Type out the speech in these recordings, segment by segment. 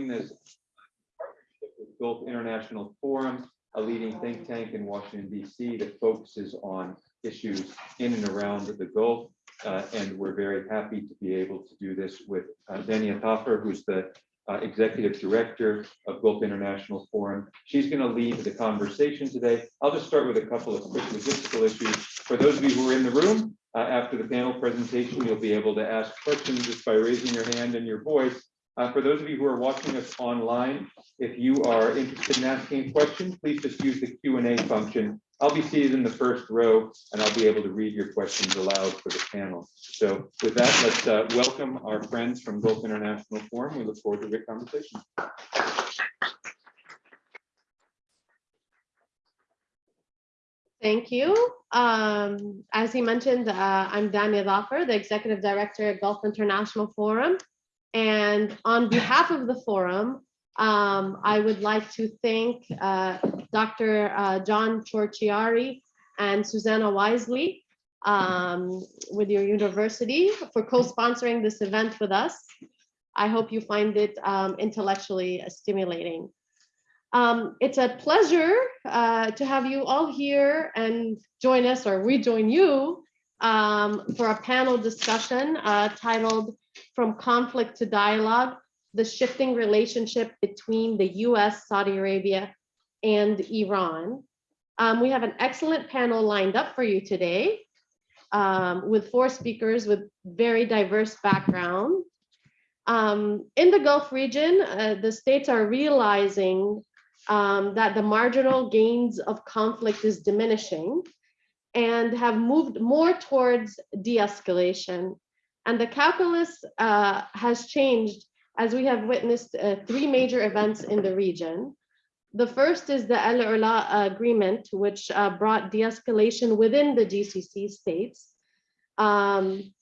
this partnership with Gulf International Forum, a leading think tank in Washington DC that focuses on issues in and around the Gulf. Uh, and we're very happy to be able to do this with uh, Dania Thafer, who's the uh, executive director of Gulf International Forum. She's going to lead the conversation today. I'll just start with a couple of quick logistical issues. For those of you who are in the room, uh, after the panel presentation, you'll be able to ask questions just by raising your hand and your voice. Uh, for those of you who are watching us online, if you are interested in asking a question, please just use the Q&A function. I'll be seated in the first row and I'll be able to read your questions aloud for the panel. So with that, let's uh, welcome our friends from Gulf International Forum. We look forward to a great conversation. Thank you. Um, as he mentioned, uh, I'm Dania Thafer, the Executive Director at Gulf International Forum. And on behalf of the forum, um, I would like to thank uh, Dr. Uh, John Ciorciari and Susanna Wisely um, with your university for co-sponsoring this event with us. I hope you find it um, intellectually stimulating. Um, it's a pleasure uh, to have you all here and join us or rejoin you um, for a panel discussion uh, titled From Conflict to Dialogue, the shifting relationship between the US, Saudi Arabia, and Iran. Um, we have an excellent panel lined up for you today um, with four speakers with very diverse background. Um, in the Gulf region, uh, the states are realizing um, that the marginal gains of conflict is diminishing and have moved more towards de-escalation. And the calculus uh, has changed as we have witnessed uh, three major events in the region. The first is the Al Ula agreement, which uh, brought de-escalation within the GCC states. Um,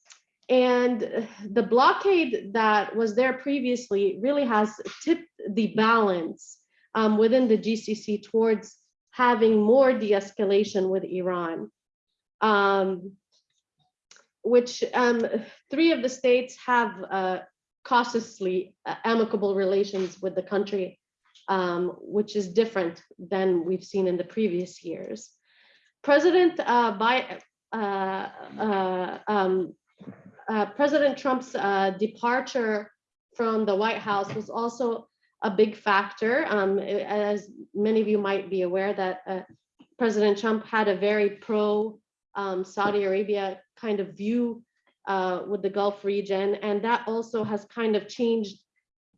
and the blockade that was there previously really has tipped the balance um, within the GCC towards having more de-escalation with Iran, um, which um, three of the states have uh, cautiously uh, amicable relations with the country, um, which is different than we've seen in the previous years. President uh, by uh, uh, um, uh, President Trump's departure from the White House was also a big factor. Um, as many of you might be aware that President Trump had a very pro um, Saudi Arabia kind of view uh, with the Gulf region. And that also has kind of changed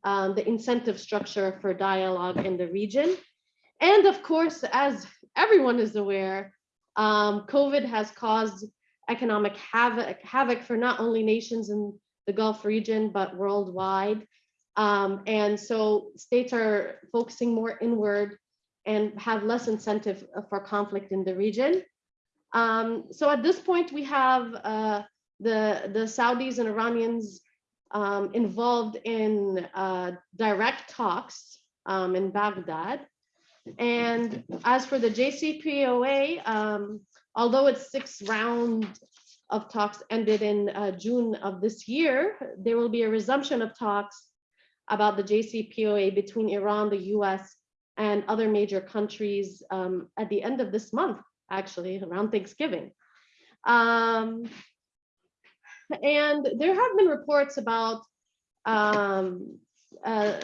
um, the incentive structure for dialogue in the region. And of course, as everyone is aware, um, COVID has caused economic havoc, havoc for not only nations in the Gulf region, but worldwide. Um, and so states are focusing more inward and have less incentive for conflict in the region. Um, so at this point, we have uh, the, the Saudis and Iranians um, involved in uh, direct talks um, in Baghdad. And as for the JCPOA, um, although its sixth round of talks ended in uh, June of this year, there will be a resumption of talks about the JCPOA between Iran, the US, and other major countries um, at the end of this month, actually, around Thanksgiving. Um, and there have been reports about um, uh,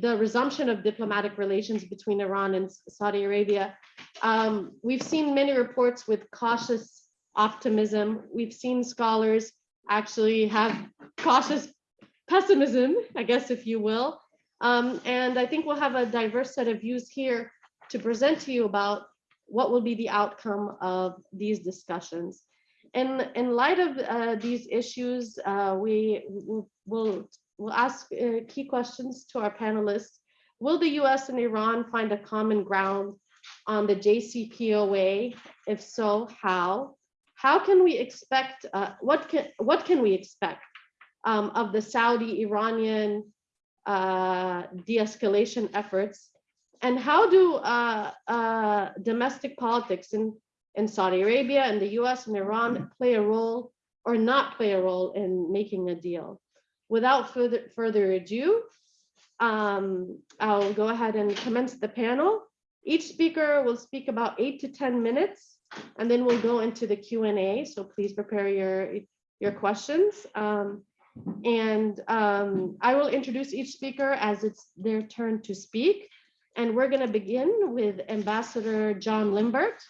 the resumption of diplomatic relations between Iran and Saudi Arabia. Um, we've seen many reports with cautious optimism. We've seen scholars actually have cautious pessimism, I guess, if you will. Um, and I think we'll have a diverse set of views here to present to you about what will be the outcome of these discussions. In, in light of uh, these issues, uh, we will we'll ask uh, key questions to our panelists. Will the US and Iran find a common ground on the JCPOA? If so, how? How can we expect, uh, what, can, what can we expect um, of the Saudi-Iranian uh, de-escalation efforts? And how do uh, uh, domestic politics in, in Saudi Arabia and the US and Iran play a role or not play a role in making a deal? Without further, further ado, um, I'll go ahead and commence the panel. Each speaker will speak about eight to 10 minutes, and then we'll go into the Q and A. So please prepare your, your questions. Um, and um, I will introduce each speaker as it's their turn to speak. And we're going to begin with Ambassador John Limbert.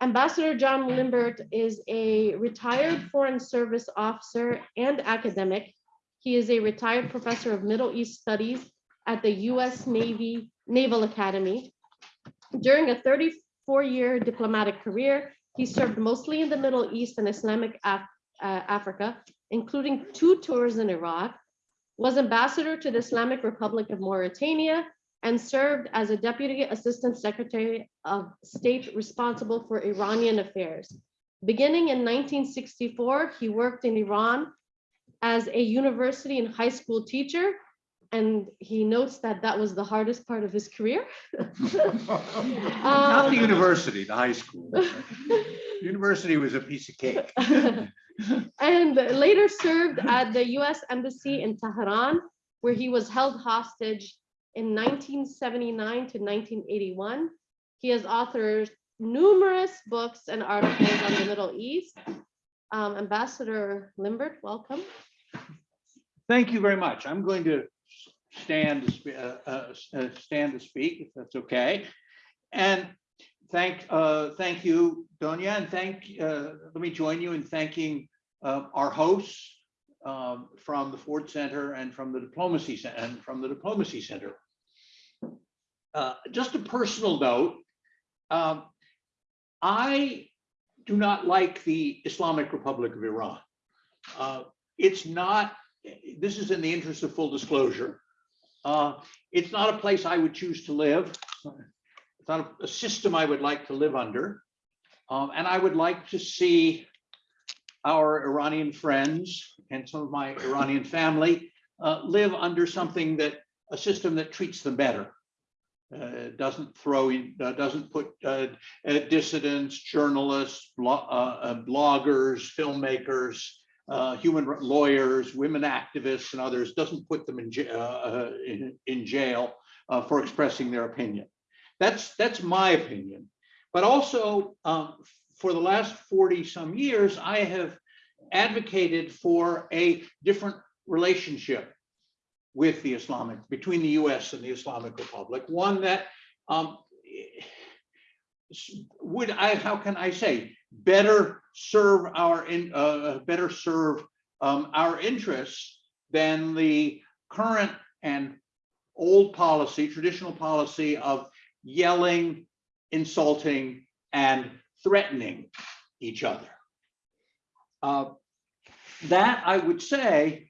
Ambassador John Limbert is a retired Foreign Service officer and academic. He is a retired professor of Middle East Studies at the U.S. Navy Naval Academy. During a 34-year diplomatic career, he served mostly in the Middle East and Islamic Af- uh, Africa, including two tours in Iraq, was ambassador to the Islamic Republic of Mauritania, and served as a deputy assistant secretary of state responsible for Iranian affairs. Beginning in 1964, he worked in Iran as a university and high school teacher. And he notes that that was the hardest part of his career. Not the Um, university, the high school. University was a piece of cake. and later served at the US Embassy in Tehran, where he was held hostage in 1979 to 1981. He has authored numerous books and articles on the Middle East. Um, Ambassador Limbert, welcome. Thank you very much. I'm going to stand, to uh, uh, uh, stand to speak, if that's okay. And thank, uh, thank you, Donia, and thank, uh, let me join you in thanking uh, our hosts um, from the Ford Center and from the Diplomacy Center and from the Diplomacy Center. Uh, Just a personal note, um, I do not like the Islamic Republic of Iran. Uh, It's not, this is in the interest of full disclosure. Uh, It's not a place I would choose to live. It's not a- a system I would like to live under. Um, And I would like to see our Iranian friends and some of my Iranian family uh, live under something that, a system that treats them better. Uh, Doesn't throw, uh, doesn't put uh, uh, dissidents, journalists, blo- uh, uh, bloggers, filmmakers, human lawyers, women activists and others, doesn't put them in, in, in jail for expressing their opinion. That's, that's my opinion. But also, um, for the last 40 some years, I have advocated for a different relationship with the Islamic, between the US and the Islamic Republic, one that um, would I, how can I say, better serve our, in uh, better serve um, our interests than the current and old policy, traditional policy of yelling, insulting, and threatening each other. Uh, That, I would say,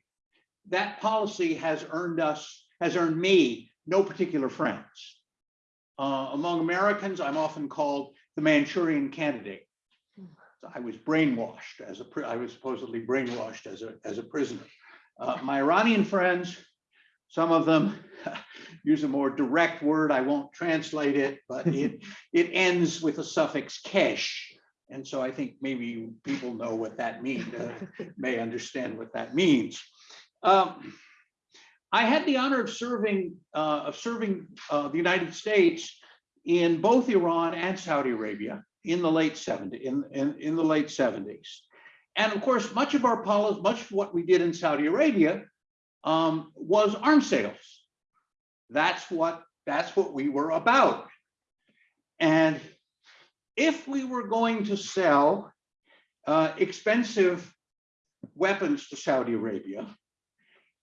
that policy has earned us, has earned me no particular friends. Uh, among Americans, I'm often called the Manchurian candidate. I was brainwashed as a, I was supposedly brainwashed as a, as a prisoner. Uh, my Iranian friends, some of them use a more direct word. I won't translate it, but it, it ends with a suffix kesh. And so I think maybe people know what that means, uh, may understand what that means. Um, I had the honor of serving, uh, of serving, uh, the United States in both Iran and Saudi Arabia in the late 70s, in, in, in the late 70s. And of course, much of our policy, much of what we did in Saudi Arabia um, was arms sales. That's what, that's what we were about. And if we were going to sell uh, expensive weapons to Saudi Arabia,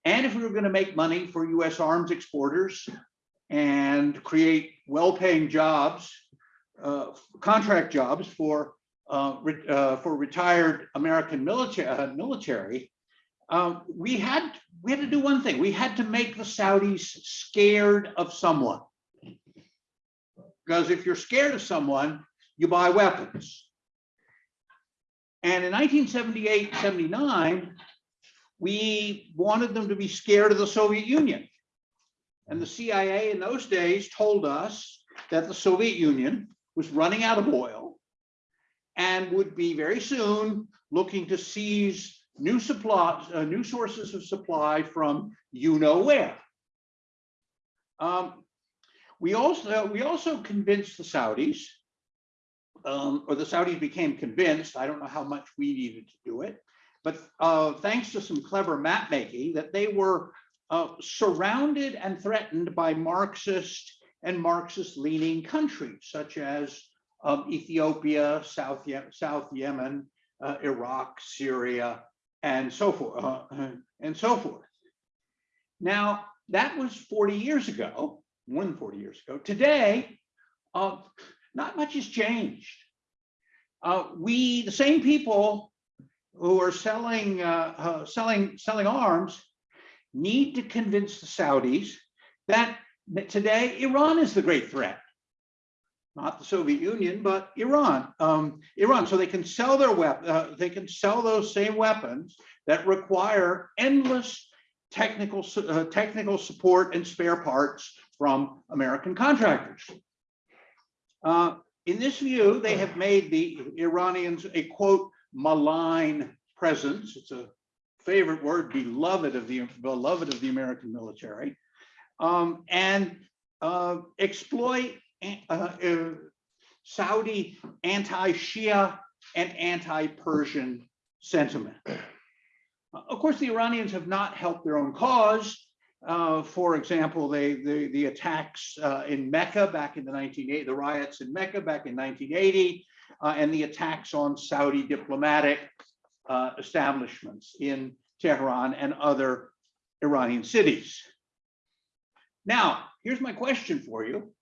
and if we were going to make money for US arms exporters and create well-paying jobs, uh, contract jobs for uh, re- uh, for retired American military uh, military, um, we had we had to do one thing. We had to make the Saudis scared of someone. Because if you're scared of someone, you buy weapons. And in 1978, 79, we wanted them to be scared of the Soviet Union. And the CIA in those days told us that the Soviet Union was running out of oil and would be very soon looking to seize new supplies, uh, new sources of supply from you know where. Um, we also, we also convinced the Saudis, um, or the Saudis became convinced, I don't know how much we needed to do it, but uh, thanks to some clever map making, that they were uh, surrounded and threatened by Marxist and Marxist leaning countries such as um, Ethiopia, South, Ye- South Yemen, uh, Iraq, Syria, and so forth, uh, and so forth. Now, that was 40 years ago, more than 40 years ago. Today, uh, not much has changed. Uh, we, the same people who are selling, uh, uh, selling, selling arms need to convince the Saudis that, today Iran is the great threat. Not the Soviet Union, but Iran. Um, Iran, so they can sell their weapon, uh, they can sell those same weapons that require endless technical, uh, technical support and spare parts from American contractors. Uh, in this view, they have made the Iranians a quote malign presence. It's a favorite word, beloved of the beloved of the American military, um, and uh, exploit uh, uh, Saudi anti-Shia and anti-Persian sentiment. Of course, the Iranians have not helped their own cause. Uh, for example, they, the, the attacks uh, in Mecca back in the 1980, the riots in Mecca back in 1980, uh, and the attacks on Saudi diplomatic uh, establishments in Tehran and other Iranian cities. Now, here's my question for you.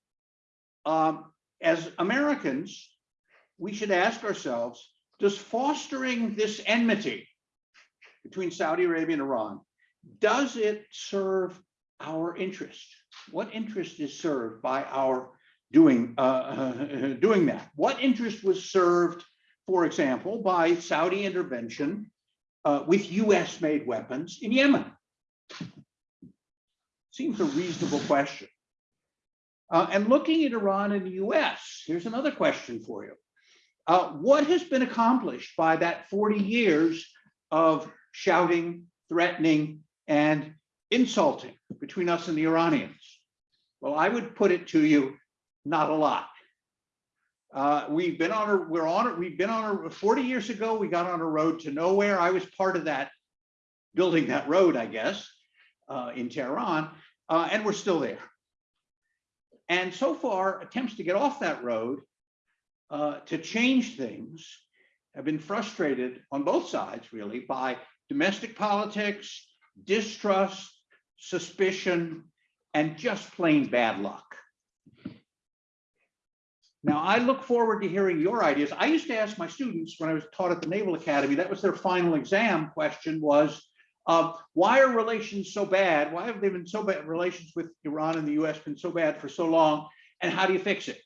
Um, as Americans, we should ask ourselves, does fostering this enmity between Saudi Arabia and Iran, does it serve our interest? What interest is served by our doing, uh, doing that? What interest was served, for example, by Saudi intervention uh, with US made weapons in Yemen? Seems a reasonable question. Uh, and looking at Iran and the US, here's another question for you. Uh, what has been accomplished by that 40 years of shouting, threatening, and insulting between us and the Iranians? Well, I would put it to you, not a lot. Uh, we've been on a, we're on it, we've been on a, 40 years ago, we got on a road to nowhere. I was part of that, building that road, I guess, uh, in Tehran, uh, and we're still there. And so far, attempts to get off that road uh, to change things have been frustrated on both sides, really, by domestic politics, distrust, suspicion, and just plain bad luck. Now, I look forward to hearing your ideas. I used to ask my students when I was taught at the Naval Academy, that was their final exam question was, uh, why are relations so bad? Why have they been so bad? Relations with Iran and the US been so bad for so long? And how do you fix it?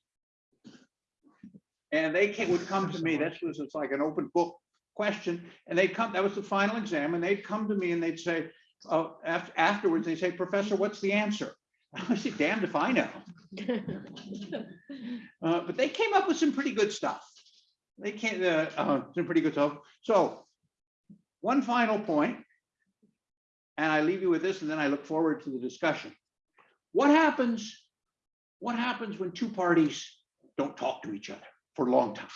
And they came, would come to me, this was, it's like an open book question, and they'd come, that was the final exam, and they'd come to me and they'd say, uh, after, afterwards, they say, Professor, what's the answer? I said, damned if I know. Uh, but they came up with some pretty good stuff. They came, uh, uh, some pretty good stuff. So one final point, and I leave you with this, and then I look forward to the discussion. What happens, what happens when two parties don't talk to each other for a long time?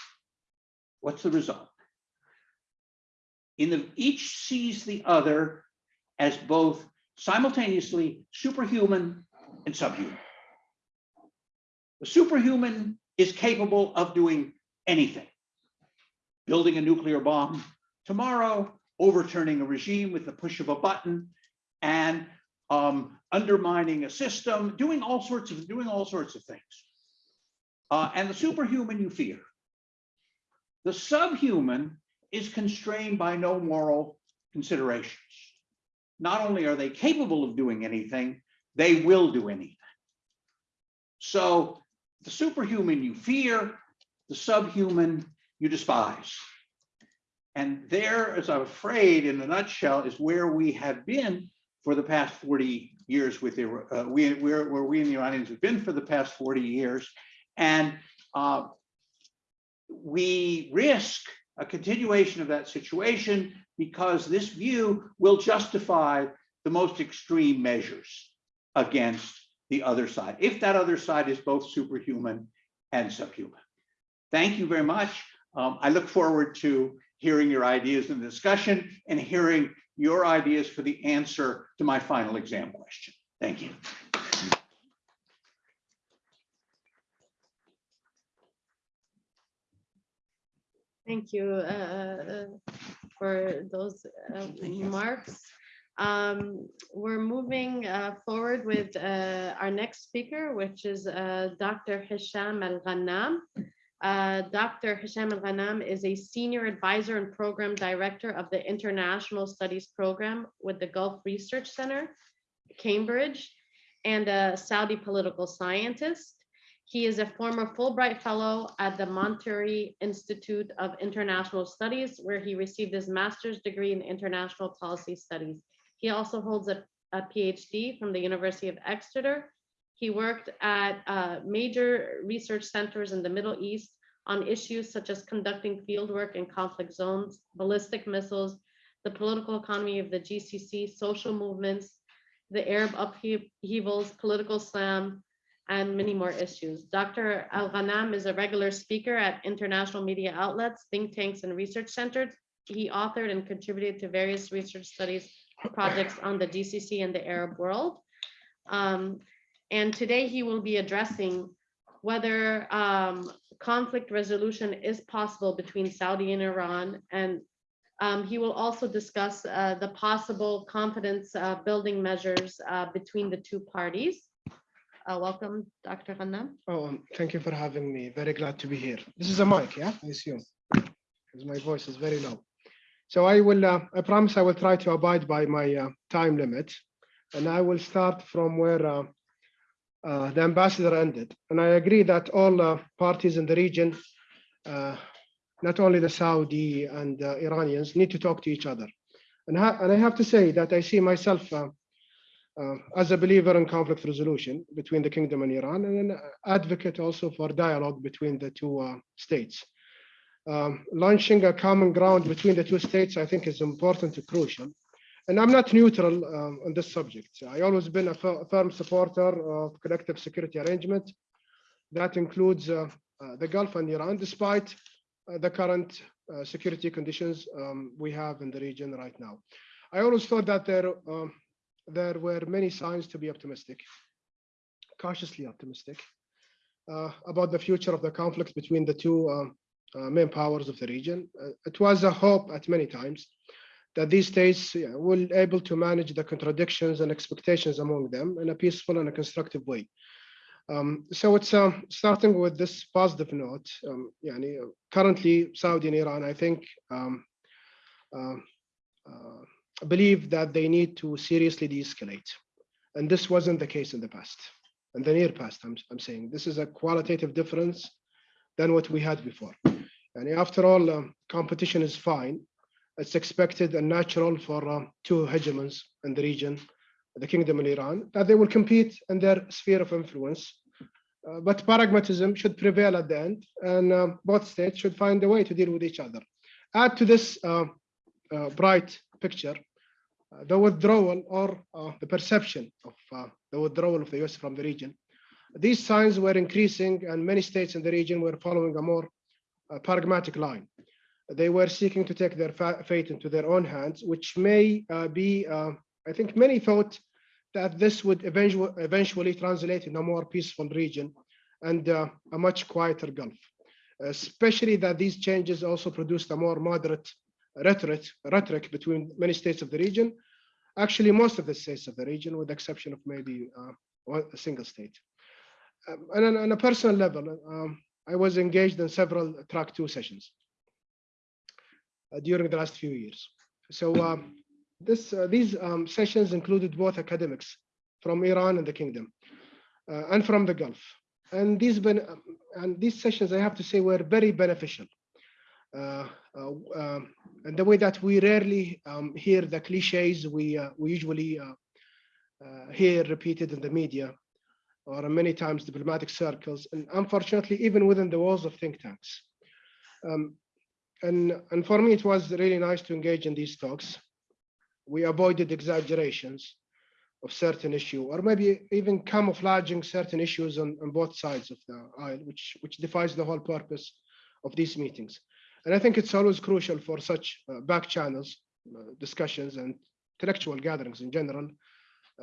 What's the result? In the, each sees the other as both simultaneously superhuman and subhuman. The superhuman is capable of doing anything. Building a nuclear bomb tomorrow, overturning a regime with the push of a button, and um, undermining a system, doing all sorts of doing all sorts of things. Uh, and the superhuman you fear. The subhuman is constrained by no moral considerations. Not only are they capable of doing anything, they will do anything. So the superhuman you fear, the subhuman you despise. And there, as I'm afraid, in a nutshell, is where we have been for the past 40 years with uh, we, where, where we and the Iranians have been for the past 40 years. And uh, we risk a continuation of that situation because this view will justify the most extreme measures against the other side, if that other side is both superhuman and subhuman. Thank you very much. Um, I look forward to hearing your ideas in the discussion and hearing your ideas for the answer to my final exam question. Thank you. Thank you uh, for those uh, remarks. Um, We're moving uh, forward with uh, our next speaker, which is uh, Dr. Hisham Al-Ghannam. Uh, Dr. Hisham Al-Ghannam is a senior advisor and program director of the International Studies Program with the Gulf Research Center, Cambridge, and a Saudi political scientist. He is a former Fulbright Fellow at the Monterey Institute of International Studies, where he received his master's degree in international policy studies. He also holds a, a PhD from the University of Exeter. He worked at uh, major research centers in the Middle East on issues such as conducting fieldwork in conflict zones, ballistic missiles, the political economy of the GCC, social movements, the Arab upheavals, political Islam, and many more issues. Dr. Al-Ghannam is a regular speaker at international media outlets, think tanks, and research centers. He authored and contributed to various research studies projects on the GCC and the Arab world. Um, and today he will be addressing whether um, conflict resolution is possible between Saudi and Iran. And um, he will also discuss uh, the possible confidence uh, building measures uh, between the two parties. Uh, welcome, Dr. Ghannam. Oh, um, thank you for having me. Very glad to be here. This is a mic, yeah, I assume, because my voice is very low. So I will, uh, I promise I will try to abide by my uh, time limit. And I will start from where uh, uh, the ambassador ended. And I agree that all uh, parties in the region, uh, not only the Saudi and Iranians, need to talk to each other. And, and I have to say that I see myself as a believer in conflict resolution between the kingdom and Iran, and an advocate also for dialogue between the two states. Um, launching a common ground between the two states, I think, is important and crucial. And I'm not neutral um, on this subject. I always been a fir- firm supporter of collective security arrangement. That includes uh, uh, the Gulf and Iran, despite uh, the current uh, security conditions um, we have in the region right now. I always thought that there um, there were many signs to be optimistic, cautiously optimistic, uh, about the future of the conflict between the two um, uh, main powers of the region. Uh, it was a hope at many times that these states yeah, will able to manage the contradictions and expectations among them in a peaceful and a constructive way. Um, so it's uh, starting with this positive note. Um, yani, currently, Saudi and Iran, I think, um, uh, uh, believe that they need to seriously de-escalate. And this wasn't the case in the past, in the near past, I'm, I'm saying. This is a qualitative difference than what we had before. And after all, um, competition is fine. It's expected and natural for uh, two hegemons in the region, the kingdom and Iran, that they will compete in their sphere of influence. Uh, but pragmatism should prevail at the end, and uh, both states should find a way to deal with each other. Add to this uh, uh, bright picture uh, the withdrawal or the perception of the withdrawal of the US from the region. These signs were increasing, and many states in the region were following a more pragmatic line. They were seeking to take their fa- fate into their own hands, which may uh, be, uh, I think many thought that this would eventually, eventually translate in a more peaceful region and uh, a much quieter Gulf. Especially that these changes also produced a more moderate rhetoric, rhetoric between many states of the region. Actually, most of the states of the region, with the exception of maybe uh, a single state. Um, and on, on a personal level, um, I was engaged in several track two sessions uh, during the last few years. So um, this, uh, these um, sessions included both academics from Iran and the kingdom uh, and from the Gulf. And these, ben- and these sessions, I have to say, were very beneficial. Uh, uh, um, and the way that we rarely um, hear the cliches we, uh, we usually hear repeated in the media or many times diplomatic circles, and unfortunately, even within the walls of think tanks. Um, and, and for me, it was really nice to engage in these talks. We avoided exaggerations. of certain issue, or maybe even camouflaging certain issues on, on both sides of the aisle, which, which defies the whole purpose of these meetings. And I think it's always crucial for such uh, back channels, uh, discussions and intellectual gatherings in general,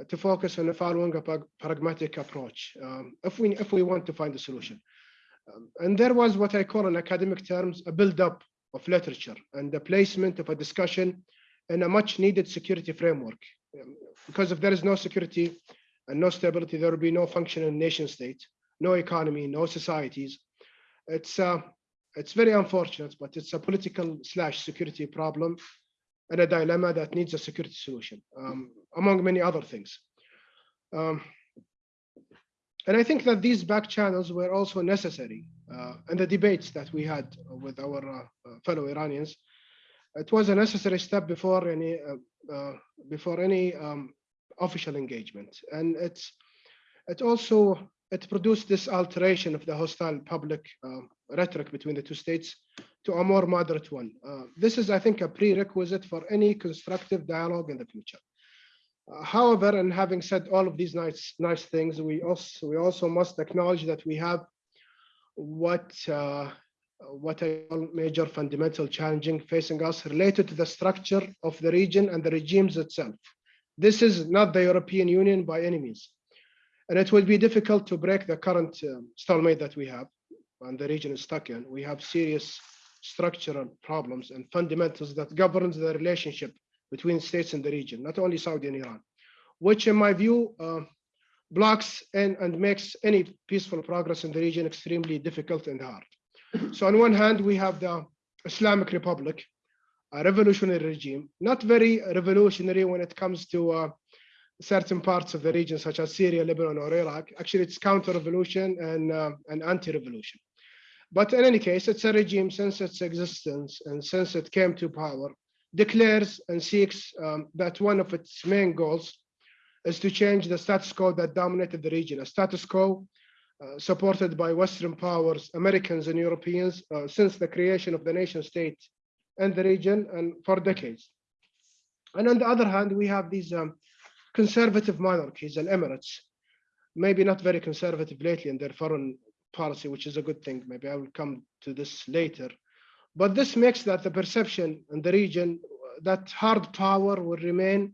to focus on following a prag- pragmatic approach, um, if we, if we want to find a solution. Um, And there was what I call in academic terms, a build-up of literature and the placement of a discussion in a much needed security framework. Um, Because if there is no security and no stability, there will be no functioning nation state, no economy, no societies. It's, uh, it's very unfortunate, but it's a political slash security problem and a dilemma that needs a security solution, um, among many other things. Um, and I think that these back channels were also necessary uh, in the debates that we had with our uh, fellow Iranians. It was a necessary step before any uh, uh, before any um, official engagement, and it's it also it produced this alteration of the hostile public uh, rhetoric between the two states to a more moderate one. Uh, this is, I think, a prerequisite for any constructive dialogue in the future. Uh, However, and having said all of these nice, nice things, we also, we also must acknowledge that we have what, uh, what I call major fundamental challenging facing us related to the structure of the region and the regimes itself. This is not the European Union by any means. And it will be difficult to break the current um, stalemate that we have and the region is stuck in. We have serious structural problems and fundamentals that governs the relationship between states in the region, not only Saudi and Iran, which in my view uh, blocks and, and makes any peaceful progress in the region extremely difficult and hard. So on one hand, we have the Islamic Republic, a revolutionary regime, not very revolutionary when it comes to uh, certain parts of the region, such as Syria, Lebanon, or Iraq. Actually, it's counter-revolution and, uh, and anti-revolution. But in any case, it's a regime since its existence and since it came to power, declares and seeks um, that one of its main goals is to change the status quo that dominated the region, a status quo uh, supported by Western powers, Americans and Europeans uh, since the creation of the nation state and the region and for decades. And on the other hand, we have these um, conservative monarchies and emirates, maybe not very conservative lately in their foreign policy, which is a good thing. Maybe I will come to this later. But this makes that the perception in the region that hard power will remain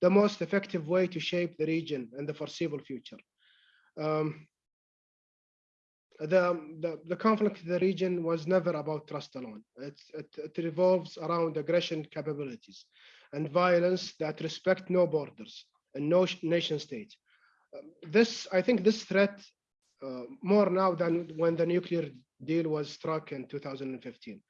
the most effective way to shape the region in the foreseeable future. Um, the, the, the conflict in the region was never about trust alone. It, it, it revolves around aggression capabilities and violence that respect no borders and no nation state. Um, this, I think this threat uh, more now than when the nuclear deal was struck in 2015.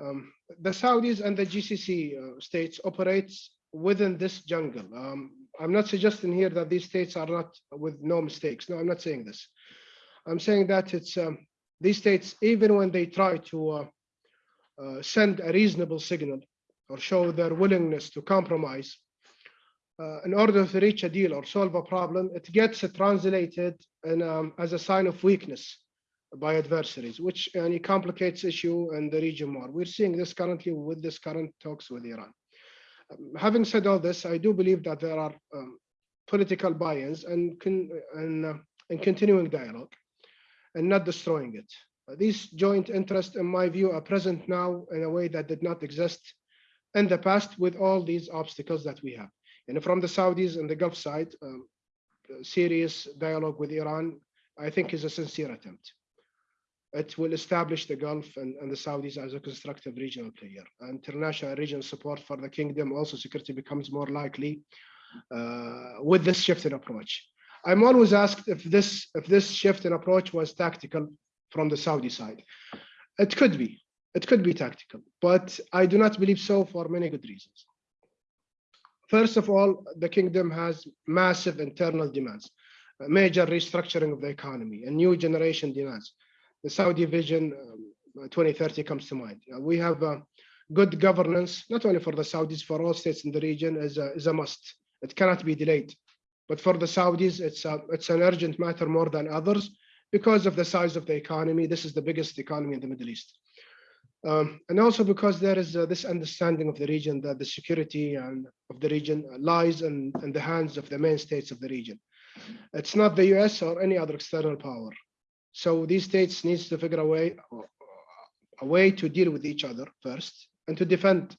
Um, the Saudis and the GCC uh, states operates within this jungle. Um, I'm not suggesting here that these states are not with no mistakes. No, I'm not saying this. I'm saying that it's um, these states, even when they try to uh, uh, send a reasonable signal or show their willingness to compromise, uh, in order to reach a deal or solve a problem, it gets translated in, um, as a sign of weakness by adversaries, which uh, complicates issue in the region more. We're seeing this currently with this current talks with Iran. Um, having said all this, I do believe that there are um, political buy-ins and, and, uh, and continuing dialogue and not destroying it. Uh, these joint interests, in my view, are present now in a way that did not exist in the past with all these obstacles that we have. And from the Saudis and the Gulf side, um, serious dialogue with Iran, I think is a sincere attempt. It will establish the Gulf and, and the Saudis as a constructive regional player. International regional support for the kingdom, also security becomes more likely uh, with this shift in approach. I'm always asked if this if this shift in approach was tactical from the Saudi side. It could be, it could be tactical, but I do not believe so for many good reasons. First of all, the kingdom has massive internal demands, major restructuring of the economy, and new generation demands. The Saudi vision um, 2030 comes to mind. Uh, we have uh, good governance, not only for the Saudis, for all states in the region is a, is a must. It cannot be delayed. But for the Saudis, it's, a, it's an urgent matter more than others because of the size of the economy. This is the biggest economy in the Middle East. Um, and also because there is uh, this understanding of the region that the security and of the region lies in, in the hands of the main states of the region. It's not the US or any other external power. So these states needs to figure a way, a way to deal with each other first and to defend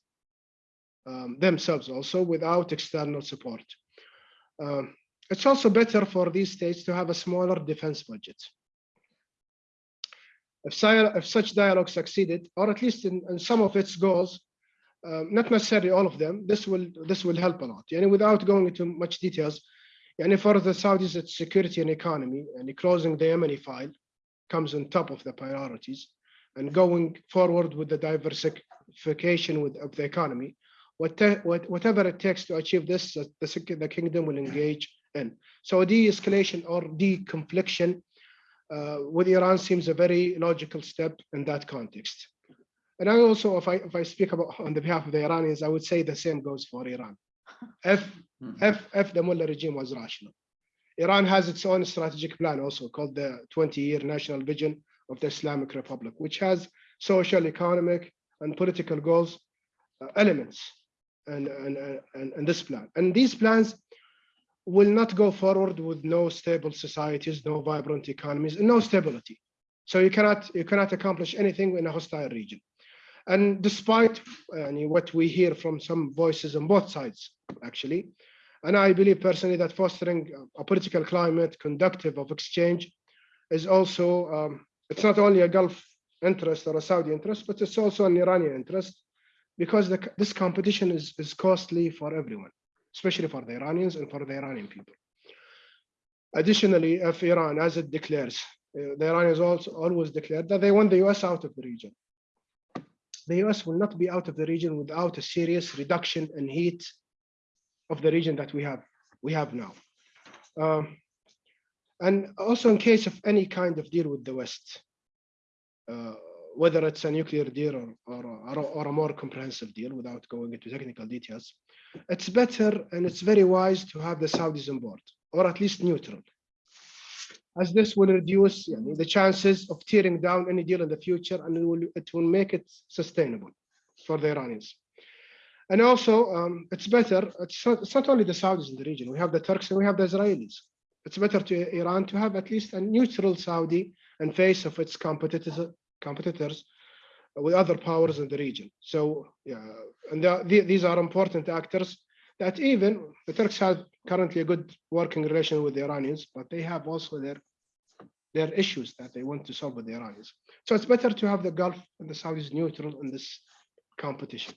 um, themselves also without external support. Um, it's also better for these states to have a smaller defense budget. If, if such dialogue succeeded, or at least in, in some of its goals, um, not necessarily all of them, this will this will help a lot. And without going into much details, and for the Saudis, it's security and economy, and closing the Yemeni file comes on top of the priorities, and going forward with the diversification with, of the economy, what, what, whatever it takes to achieve this, the, the kingdom will engage in. So de-escalation or de-confliction with Iran seems a very logical step in that context. And I also, if I, if I speak about on the behalf of the Iranians, I would say the same goes for Iran. If, if, if the Mullah regime was rational. Iran has its own strategic plan also called the 20-year national vision of the Islamic Republic, which has social, economic, and political goals, uh, elements, and, and, and, and this plan. And these plans will not go forward with no stable societies, no vibrant economies, and no stability. So you cannot you cannot accomplish anything in a hostile region. And despite uh, what we hear from some voices on both sides, actually, and I believe personally that fostering a political climate conductive of exchange is also um, it's not only a Gulf interest or a Saudi interest, but it's also an Iranian interest because the, this competition is, is costly for everyone, especially for the Iranians and for the Iranian people. Additionally, if Iran, as it declares, uh, the Iranians also always declared that they want the US out of the region. The US will not be out of the region without a serious reduction in heat of the region that we have we have now. Um, and also in case of any kind of deal with the West, uh, whether it's a nuclear deal or, or, or a more comprehensive deal without going into technical details, it's better and it's very wise to have the Saudis on board, or at least neutral, as this will reduce you know, the chances of tearing down any deal in the future and it will, it will make it sustainable for the Iranians. And also, um, it's better, it's not, it's not only the Saudis in the region, we have the Turks and we have the Israelis. It's better to Iran to have at least a neutral Saudi in face of its competitors, competitors with other powers in the region. So, yeah, and the, the, these are important actors that even the Turks have currently a good working relation with the Iranians, but they have also their their issues that they want to solve with the Iranians. So it's better to have the Gulf and the Saudis neutral in this competition.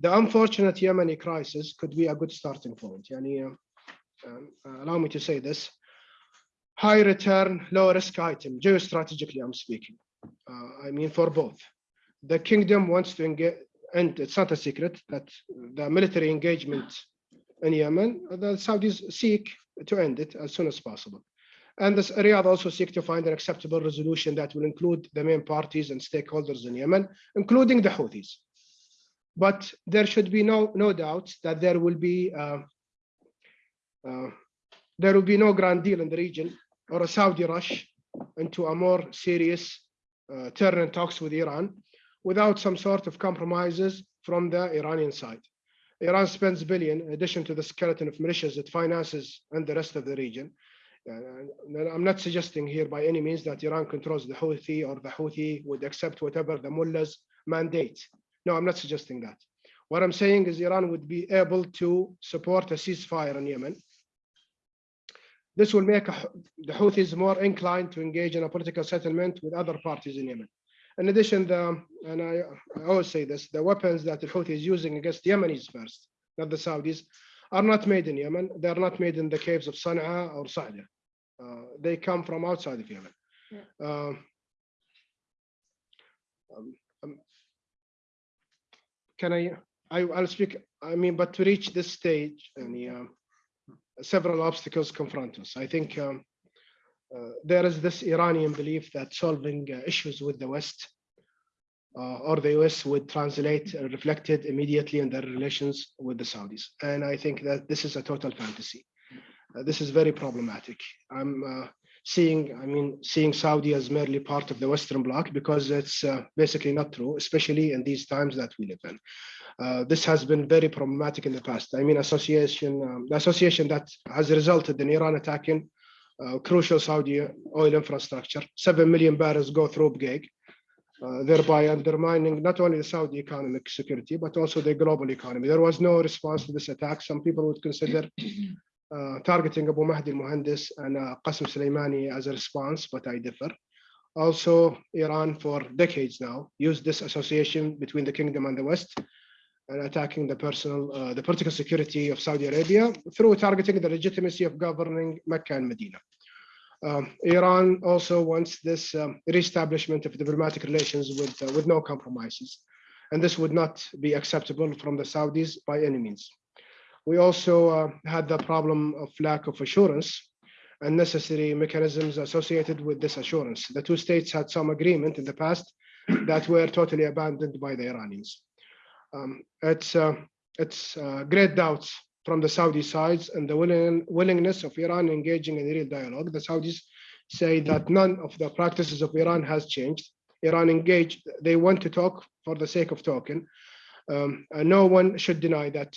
The unfortunate Yemeni crisis could be a good starting point. Yani, uh, um, uh, allow me to say this. High return, low risk item, geostrategically I'm speaking. Uh, I mean for both. The kingdom wants to engage, and it's not a secret that the military engagement in Yemen, the Saudis seek to end it as soon as possible. And this Riyadh also seek to find an acceptable resolution that will include the main parties and stakeholders in Yemen, including the Houthis. But there should be no, no doubt that there will be uh, uh, there will be no grand deal in the region or a Saudi rush into a more serious uh, turn and talks with Iran without some sort of compromises from the Iranian side. Iran spends billion in addition to the skeleton of militias it finances and the rest of the region. Uh, I'm not suggesting here by any means that Iran controls the Houthi or the Houthi would accept whatever the mullahs mandate. No, I'm not suggesting that. What I'm saying is Iran would be able to support a ceasefire in Yemen. This will make the Houthis more inclined to engage in a political settlement with other parties in Yemen. In addition, the, and I, I always say this, the weapons that the Houthis is using against Yemenis first, not the Saudis, are not made in Yemen. They're not made in the caves of Sana'a or Sa'da. Uh, they come from outside of Yemen. Yeah. Uh, um, um, can I, I, I'll speak, I mean, but to reach this stage, and um, several obstacles confront us. I think um, uh, there is this Iranian belief that solving uh, issues with the West uh, or the US would translate uh, reflected immediately in their relations with the Saudis. And I think that this is a total fantasy. Uh, this is very problematic. I'm seeing, I mean, seeing Saudi as merely part of the Western Bloc because it's uh, basically not true, especially in these times that we live in. Uh, this has been very problematic in the past. I mean, association, um, the association that has resulted in Iran attacking uh, crucial Saudi oil infrastructure. Seven million barrels go through Abqaiq, uh, thereby undermining not only the Saudi economic security, but also the global economy. There was no response to this attack. Some people would consider uh, targeting Abu Mahdi al-Muhandis and uh, Qasem Soleimani as a response, but I differ. Also, Iran for decades now used this association between the kingdom and the West and attacking the personal, uh, the political security of Saudi Arabia through targeting the legitimacy of governing Mecca and Medina. Um, Iran also wants this um, reestablishment of diplomatic relations with, uh, with no compromises. And this would not be acceptable from the Saudis by any means. We also uh, had the problem of lack of assurance and necessary mechanisms associated with this assurance. The two states had some agreement in the past that were totally abandoned by the Iranians. Um, it's uh, it's uh, great doubts from the Saudi sides and the willing, willingness of Iran engaging in real dialogue. The Saudis say that none of the practices of Iran has changed. Iran engaged, they want to talk for the sake of talking. Um, no one should deny that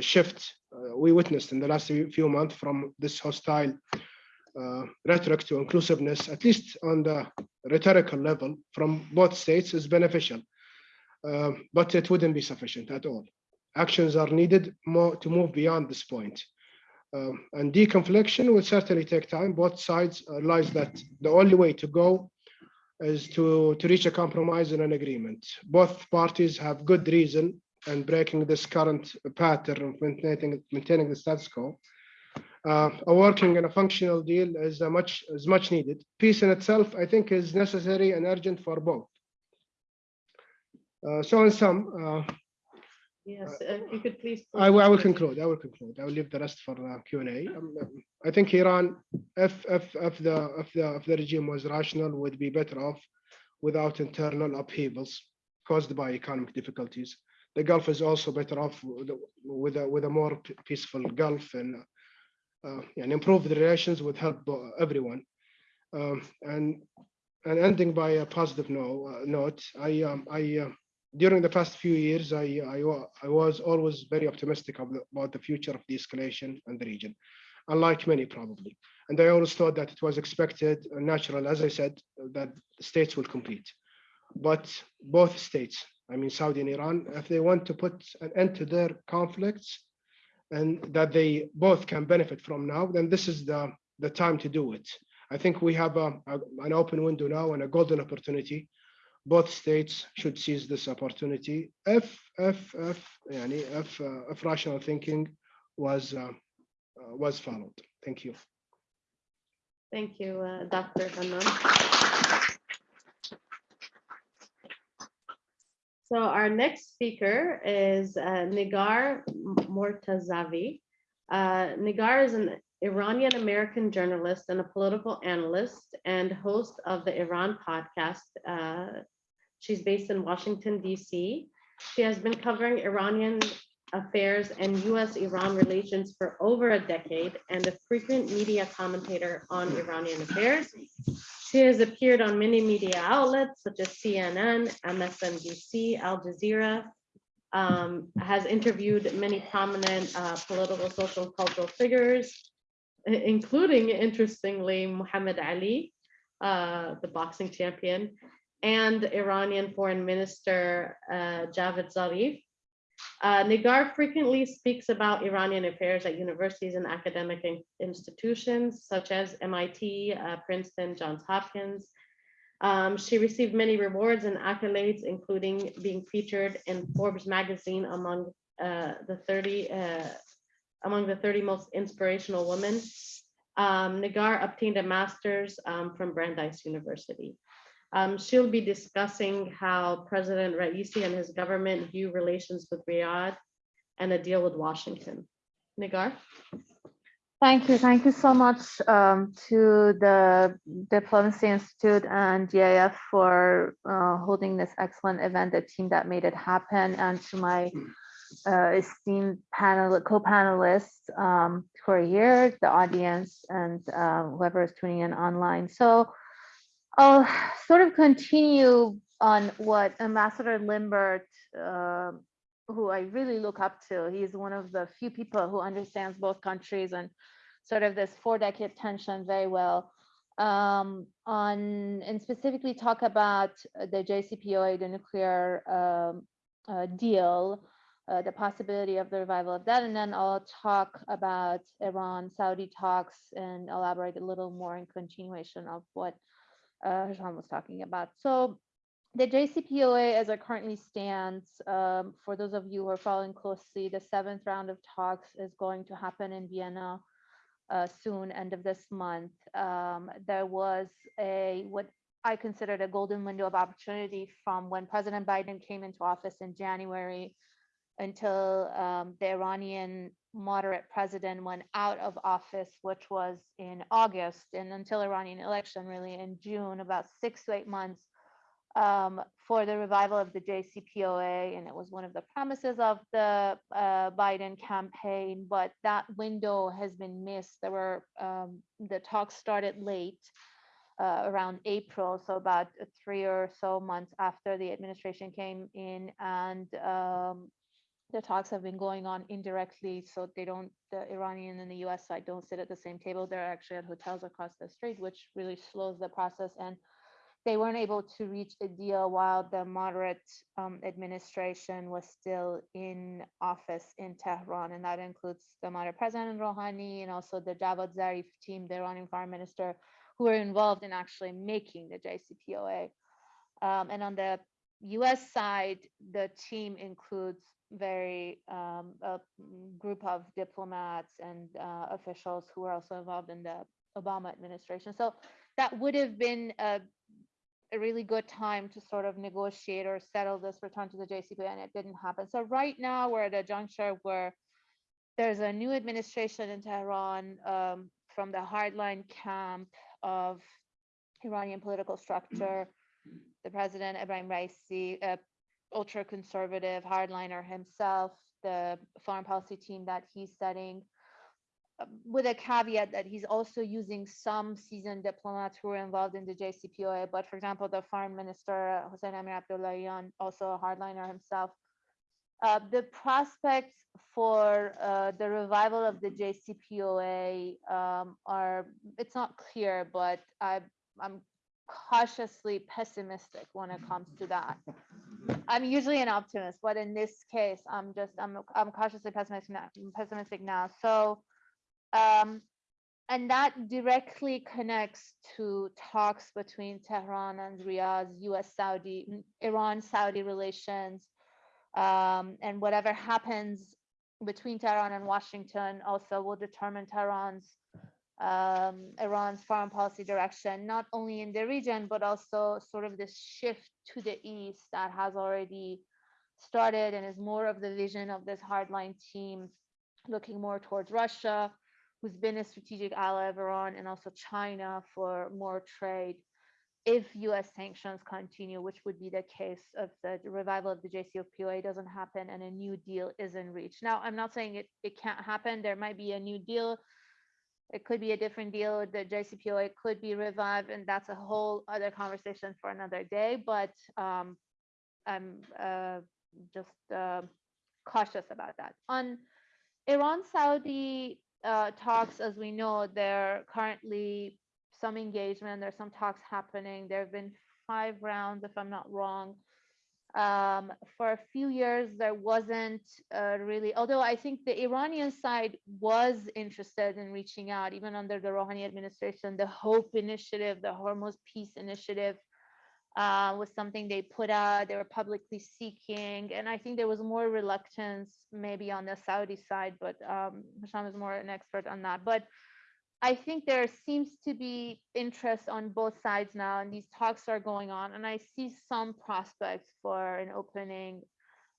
shift uh, we witnessed in the last few months from this hostile uh, rhetoric to inclusiveness, at least on the rhetorical level from both states is beneficial. Uh, but it wouldn't be sufficient at all. Actions are needed more to move beyond this point. Um, and deconfliction will certainly take time. Both sides realize that the only way to go is to, to reach a compromise and an agreement. Both parties have good reason and breaking this current pattern of maintaining, maintaining the status quo. Uh, a working and a functional deal is a much is much needed. Peace in itself, I think, is necessary and urgent for both. Uh, so in sum, uh, Yes, uh, if you could please. I will, I will conclude. I will conclude. I will leave the rest for uh, Q and A. Um, I think Iran, if if if the if the if the regime was rational, would be better off without internal upheavals caused by economic difficulties. The Gulf is also better off with a with a, more peaceful Gulf and uh, and improve the relations would help everyone. Um, and and ending by a positive no, uh, note, I um, I. Uh, during the past few years, I, I, I was always very optimistic about the future of de-escalation in the region, unlike many probably. And I always thought that it was expected and natural, as I said, that states will compete. But both states, I mean, Saudi and Iran, if they want to put an end to their conflicts and that they both can benefit from now, then this is the, the time to do it. I think we have a, a, an open window now and a golden opportunity. Both states should seize this opportunity if, if, if, yani, if, uh, if rational thinking was, uh, uh, was followed. Thank you. Thank you, uh, Dr. Hanan. So our next speaker is uh, Nigar Mortazavi. Uh, Nigar is an Iranian American journalist and a political analyst and host of the Iran podcast. Uh, She's based in Washington, DC. She has been covering Iranian affairs and US-Iran relations for over a decade and a frequent media commentator on Iranian affairs. She has appeared on many media outlets such as CNN, MSNBC, Al Jazeera, um, has interviewed many prominent uh, political, social, cultural figures, including, interestingly, Muhammad Ali, uh, the boxing champion, and Iranian Foreign Minister uh, Javad Zarif. Uh, Nigar frequently speaks about Iranian affairs at universities and academic in- institutions such as MIT, uh, Princeton, Johns Hopkins. Um, she received many rewards and accolades, including being featured in Forbes magazine among uh, the 30 uh, among the 30 most inspirational women. Um, Nigar obtained a master's um, from Brandeis University. Um, she'll be discussing how President Raisi and his government view relations with Riyadh and a deal with Washington. Nigar? Thank you. Thank you so much um, to the Diplomacy Institute and GIF for uh, holding this excellent event, the team that made it happen, and to my uh, esteemed panel, co-panelists um, who are here, the audience, and uh, whoever is tuning in online. So I'll sort of continue on what Ambassador Limbert, uh, who I really look up to. He's one of the few people who understands both countries and sort of this four decade tension very well. Um, on and specifically talk about the JCPOA, the nuclear um, uh, deal, uh, the possibility of the revival of that, and then I'll talk about Iran Saudi talks and elaborate a little more in continuation of what uh, Hisham was talking about. So the JCPOA, as it currently stands, um, for those of you who are following closely, the seventh round of talks is going to happen in Vienna uh, soon, end of this month. Um, there was a what I considered a golden window of opportunity from when President Biden came into office in January until um, the Iranian moderate president went out of office, which was in August, and until Iranian election, really in June, about six to eight months um, for the revival of the JCPOA, and it was one of the promises of the uh, Biden campaign. But that window has been missed. There were um, the talks started late, uh, around April, so about three or so months after the administration came in, and um, the talks have been going on indirectly, so they don't, the Iranian and the US side don't sit at the same table. They're actually at hotels across the street, which really slows the process. And they weren't able to reach a deal while the moderate um, administration was still in office in Tehran. And that includes the moderate president Rouhani and also the Javad Zarif team, the Iranian foreign minister, who were involved in actually making the JCPOA. Um, and on the US side, the team includes very um, a group of diplomats and uh, officials who were also involved in the Obama administration. So that would have been a, a really good time to sort of negotiate or settle this return to the JCPOA, and it didn't happen. So right now we're at a juncture where there's a new administration in Tehran um, from the hardline camp of Iranian political structure. The president Ibrahim Raisi, a ultra conservative hardliner himself, the foreign policy team that he's setting, uh, with a caveat that he's also using some seasoned diplomats who are involved in the JCPOA. But for example, the foreign minister, Hossein Amir Abdullahian, also a hardliner himself. Uh, the prospects for uh, the revival of the JCPOA um, are, it's not clear, but I, I'm cautiously pessimistic when it comes to that. I'm usually an optimist, but in this case, I'm just, I'm, I'm cautiously pessimistic now, pessimistic now. So, um, and that directly connects to talks between Tehran and Riyadh, US Saudi, Iran Saudi relations, um, and whatever happens between Tehran and Washington also will determine Tehran's um, Iran's foreign policy direction, not only in the region, but also sort of this shift to the east that has already started and is more of the vision of this hardline team looking more towards Russia, who's been a strategic ally of Iran, and also China for more trade. If US sanctions continue, which would be the case if the revival of the JCPOA doesn't happen and a new deal isn't reached. Now, I'm not saying it, it can't happen. There might be a new deal it could be a different deal. The JCPOA could be revived, and that's a whole other conversation for another day. But um, I'm uh, just uh, cautious about that. On Iran Saudi uh, talks, as we know, there are currently some engagement. There's some talks happening. There have been five rounds, if I'm not wrong um, for a few years there wasn't uh, really although i think the iranian side was interested in reaching out even under the rouhani administration the hope initiative the hormuz peace initiative uh, was something they put out they were publicly seeking and i think there was more reluctance maybe on the saudi side but um, is more an expert on that but I think there seems to be interest on both sides now, and these talks are going on, and I see some prospects for an opening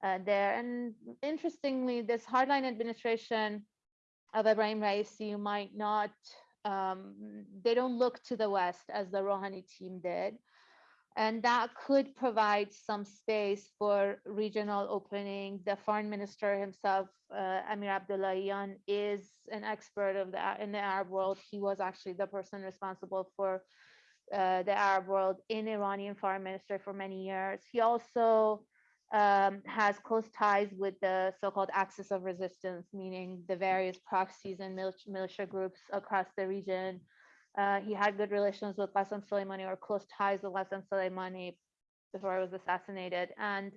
uh, there. And interestingly, this hardline administration of Ibrahim Raisi might not, um, they don't look to the West as the Rouhani team did. And that could provide some space for regional opening. The foreign minister himself, uh, Amir Abdullahian, is an expert of the in the Arab world. He was actually the person responsible for uh, the Arab world in Iranian foreign minister for many years. He also um, has close ties with the so-called axis of resistance, meaning the various proxies and militia groups across the region. Uh, he had good relations with Qasem Soleimani or close ties with Qasem Soleimani before he was assassinated. And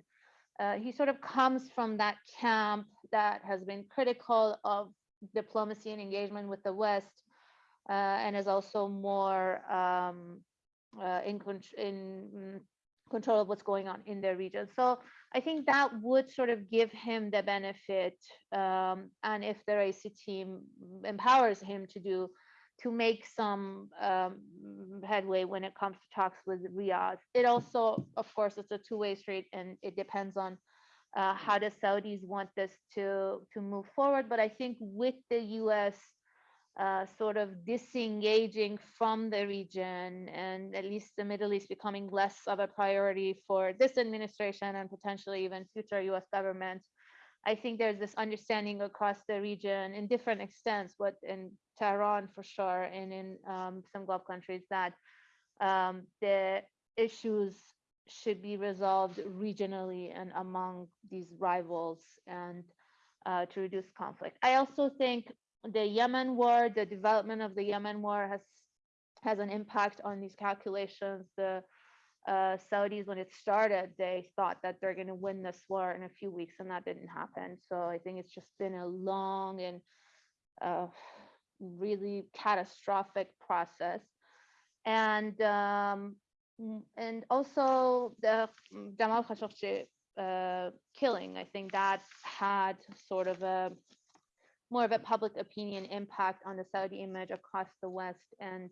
uh, he sort of comes from that camp that has been critical of diplomacy and engagement with the West, uh, and is also more um, uh, in, contr- in mm, control of what's going on in their region. So I think that would sort of give him the benefit, um, and if the Raisi team empowers him to do, to make some um, headway when it comes to talks with Riyadh. It also, of course, it's a two-way street, and it depends on uh, how the Saudis want this to to move forward. But I think with the U.S. Uh, sort of disengaging from the region and at least the Middle East becoming less of a priority for this administration and potentially even future US government. I think there's this understanding across the region in different extents, but in Tehran for sure, and in um, some Gulf countries, that um, the issues should be resolved regionally and among these rivals and uh, to reduce conflict. I also think the Yemen war, the development of the Yemen war has has an impact on these calculations. The uh, Saudis, when it started, they thought that they're going to win this war in a few weeks, and that didn't happen. So I think it's just been a long and uh, really catastrophic process. And um, and also the Jamal Khashoggi uh, killing, I think that had sort of a more of a public opinion impact on the Saudi image across the West. And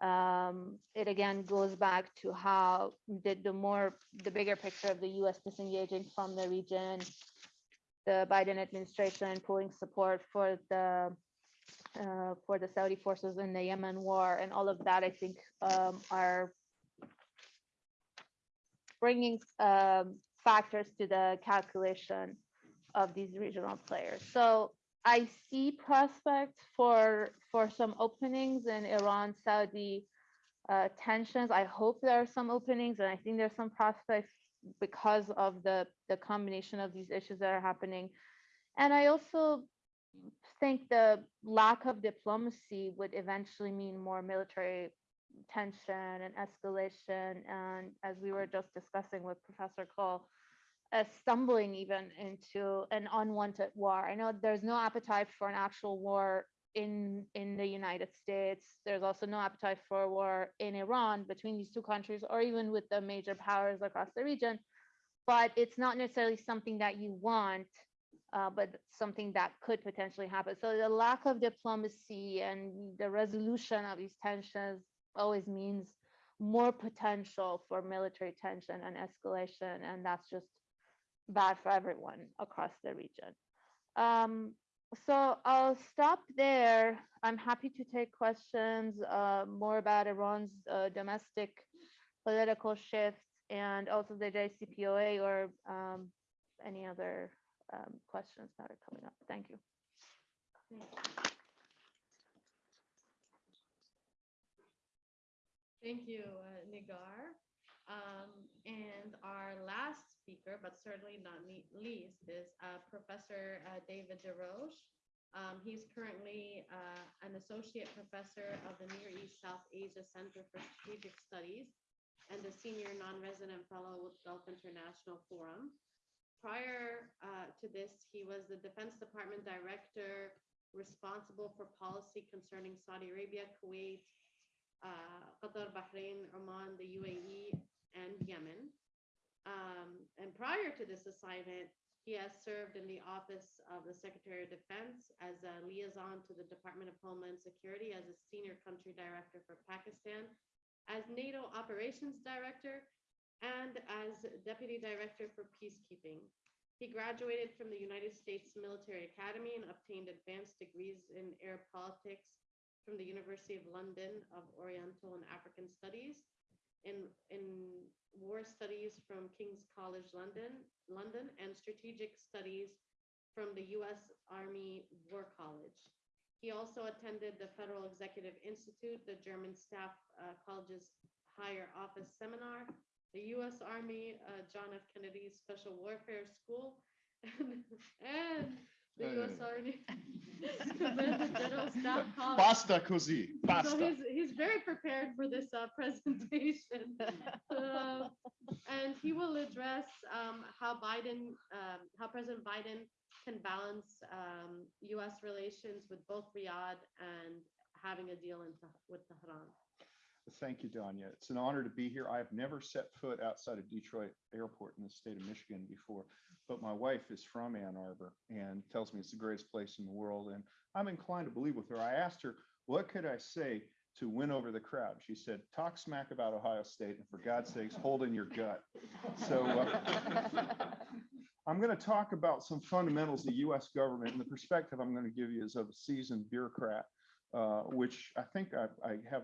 um, it again goes back to how the, the more, the bigger picture of the US disengaging from the region, the Biden administration pulling support for the uh, for the Saudi forces in the Yemen war and all of that, I think um, are bringing um, factors to the calculation of these regional players. So I see prospects for for some openings in Iran Saudi uh, tensions. I hope there are some openings, and I think there's some prospects because of the the combination of these issues that are happening. And I also think the lack of diplomacy would eventually mean more military tension and escalation. And as we were just discussing with Professor Cole, uh, stumbling even into an unwanted war. I know there's no appetite for an actual war in in the United States. There's also no appetite for a war in Iran between these two countries, or even with the major powers across the region. But it's not necessarily something that you want, uh, but something that could potentially happen. So the lack of diplomacy and the resolution of these tensions always means more potential for military tension and escalation, and that's just bad for everyone across the region. Um, so I'll stop there. I'm happy to take questions uh, more about Iran's uh, domestic political shifts and also the JCPOA or um, any other um, questions that are coming up. Thank you. Thank you, uh, Nigar. Um, and our last speaker, but certainly not least, is uh, Professor uh, David DeRoche. Um, he's currently uh, an associate professor of the Near East South Asia Center for Strategic Studies and a senior non-resident fellow with Gulf International Forum. Prior uh, to this, he was the Defense Department Director responsible for policy concerning Saudi Arabia, Kuwait, uh, Qatar, Bahrain, Oman, the UAE, and Yemen. Um, and prior to this assignment, he has served in the office of the Secretary of Defense as a liaison to the Department of Homeland Security as a senior country director for Pakistan, as NATO operations director, and as deputy director for peacekeeping. He graduated from the United States Military Academy and obtained advanced degrees in air politics from the University of London of Oriental and African Studies in, in war studies from King's College London, London, and strategic studies from the U.S. Army War College. He also attended the Federal Executive Institute, the German Staff uh, College's Higher Office Seminar, the U.S. Army uh, John F. Kennedy Special Warfare School, and, and the U.S. Army Command General Staff College. Basta così, So he's, he's very prepared for this uh, presentation. Uh, And he will address um, how Biden, um, how President Biden can balance um, US relations with both Riyadh and having a deal in Teh- with Tehran. Thank you, Danya. It's an honor to be here. I have never set foot outside of Detroit Airport in the state of Michigan before, but my wife is from Ann Arbor and tells me it's the greatest place in the world. And I'm inclined to believe with her. I asked her, what could I say to win over the crowd? She said, talk smack about Ohio State and for God's sakes, hold in your gut. So uh, I'm going to talk about some fundamentals of the US government and the perspective I'm going to give you is of a seasoned bureaucrat, uh, which I think I, I have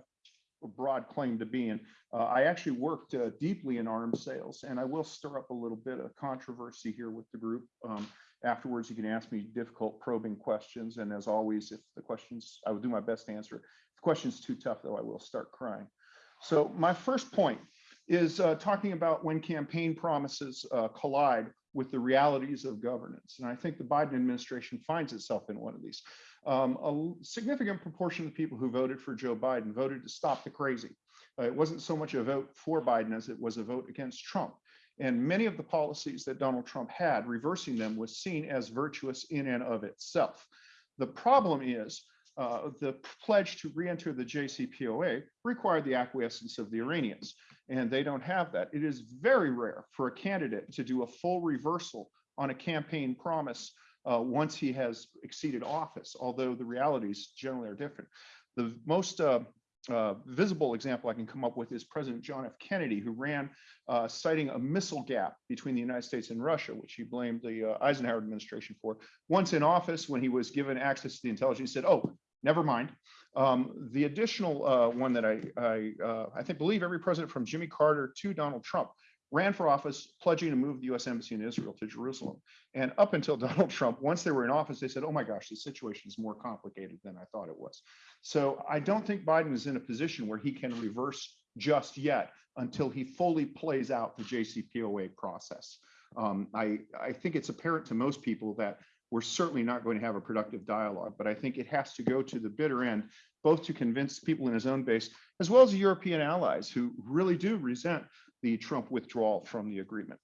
broad claim to being. Uh, I actually worked uh, deeply in arms sales, and I will stir up a little bit of controversy here with the group. Um, afterwards, you can ask me difficult probing questions, and as always, if the questions, I will do my best to answer. If the question's too tough, though, I will start crying. So my first point is uh, talking about when campaign promises uh, collide with the realities of governance. And I think the Biden administration finds itself in one of these. Um, a significant proportion of people who voted for Joe Biden voted to stop the crazy. Uh, it wasn't so much a vote for Biden as it was a vote against Trump. And many of the policies that Donald Trump had, reversing them was seen as virtuous in and of itself. The problem is uh, the pledge to re-enter the JCPOA required the acquiescence of the Iranians, and they don't have that. It is very rare for a candidate to do a full reversal on a campaign promise uh, once he has exceeded office, although the realities generally are different. The most uh, uh, visible example I can come up with is President John F. Kennedy, who ran uh, citing a missile gap between the United States and Russia, which he blamed the uh, Eisenhower administration for. Once in office, when he was given access to the intelligence, he said, "Oh, never mind." Um, the additional uh, one that I I, uh, I think believe every president from Jimmy Carter to Donald Trump ran for office pledging to move the U.S. Embassy in Israel to Jerusalem. And up until Donald Trump, once they were in office, they said, "Oh my gosh, the situation is more complicated than I thought it was." So I don't think Biden is in a position where he can reverse just yet until he fully plays out the JCPOA process. Um, I, I think it's apparent to most people that we're certainly not going to have a productive dialogue, but I think it has to go to the bitter end, both to convince people in his own base, as well as European allies who really do resent the Trump withdrawal from the agreement.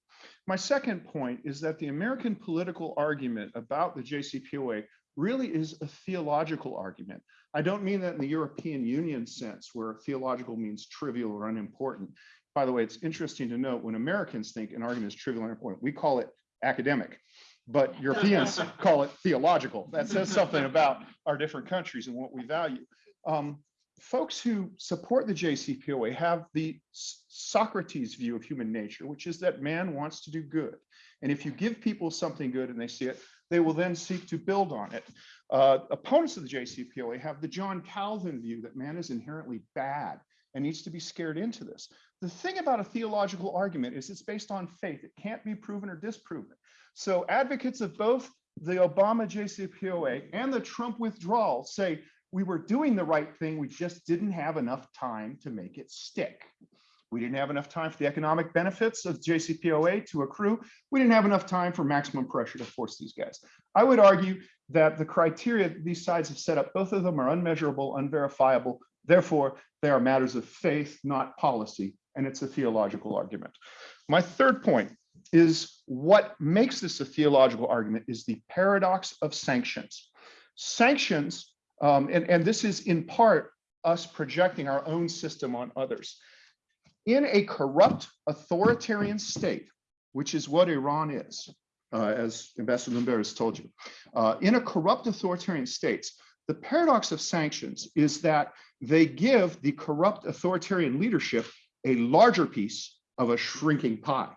My second point is that the American political argument about the JCPOA really is a theological argument. I don't mean that in the European Union sense, where theological means trivial or unimportant. By the way, it's interesting to note when Americans think an argument is trivial or unimportant, we call it academic, but Europeans call it theological. That says something about our different countries and what we value. Um, folks who support the JCPOA have the Socrates view of human nature, which is that man wants to do good. And if you give people something good and they see it, they will then seek to build on it. Uh, opponents of the JCPOA have the John Calvin view that man is inherently bad and needs to be scared into this. The thing about a theological argument is it's based on faith. It can't be proven or disproven. So advocates of both the Obama JCPOA and the Trump withdrawal say we were doing the right thing. We just didn't have enough time to make it stick. We didn't have enough time for the economic benefits of JCPOA to accrue. We didn't have enough time for maximum pressure to force these guys. I would argue that the criteria these sides have set up, both of them are unmeasurable, unverifiable. Therefore, they are matters of faith, not policy, and it's a theological argument. My third point is what makes this a theological argument is the paradox of sanctions. Sanctions, um, and, and this is in part us projecting our own system on others. In a corrupt authoritarian state, which is what Iran is, uh, as Ambassador Limbert has told you, uh, in a corrupt authoritarian states, the paradox of sanctions is that they give the corrupt authoritarian leadership a larger piece of a shrinking pie.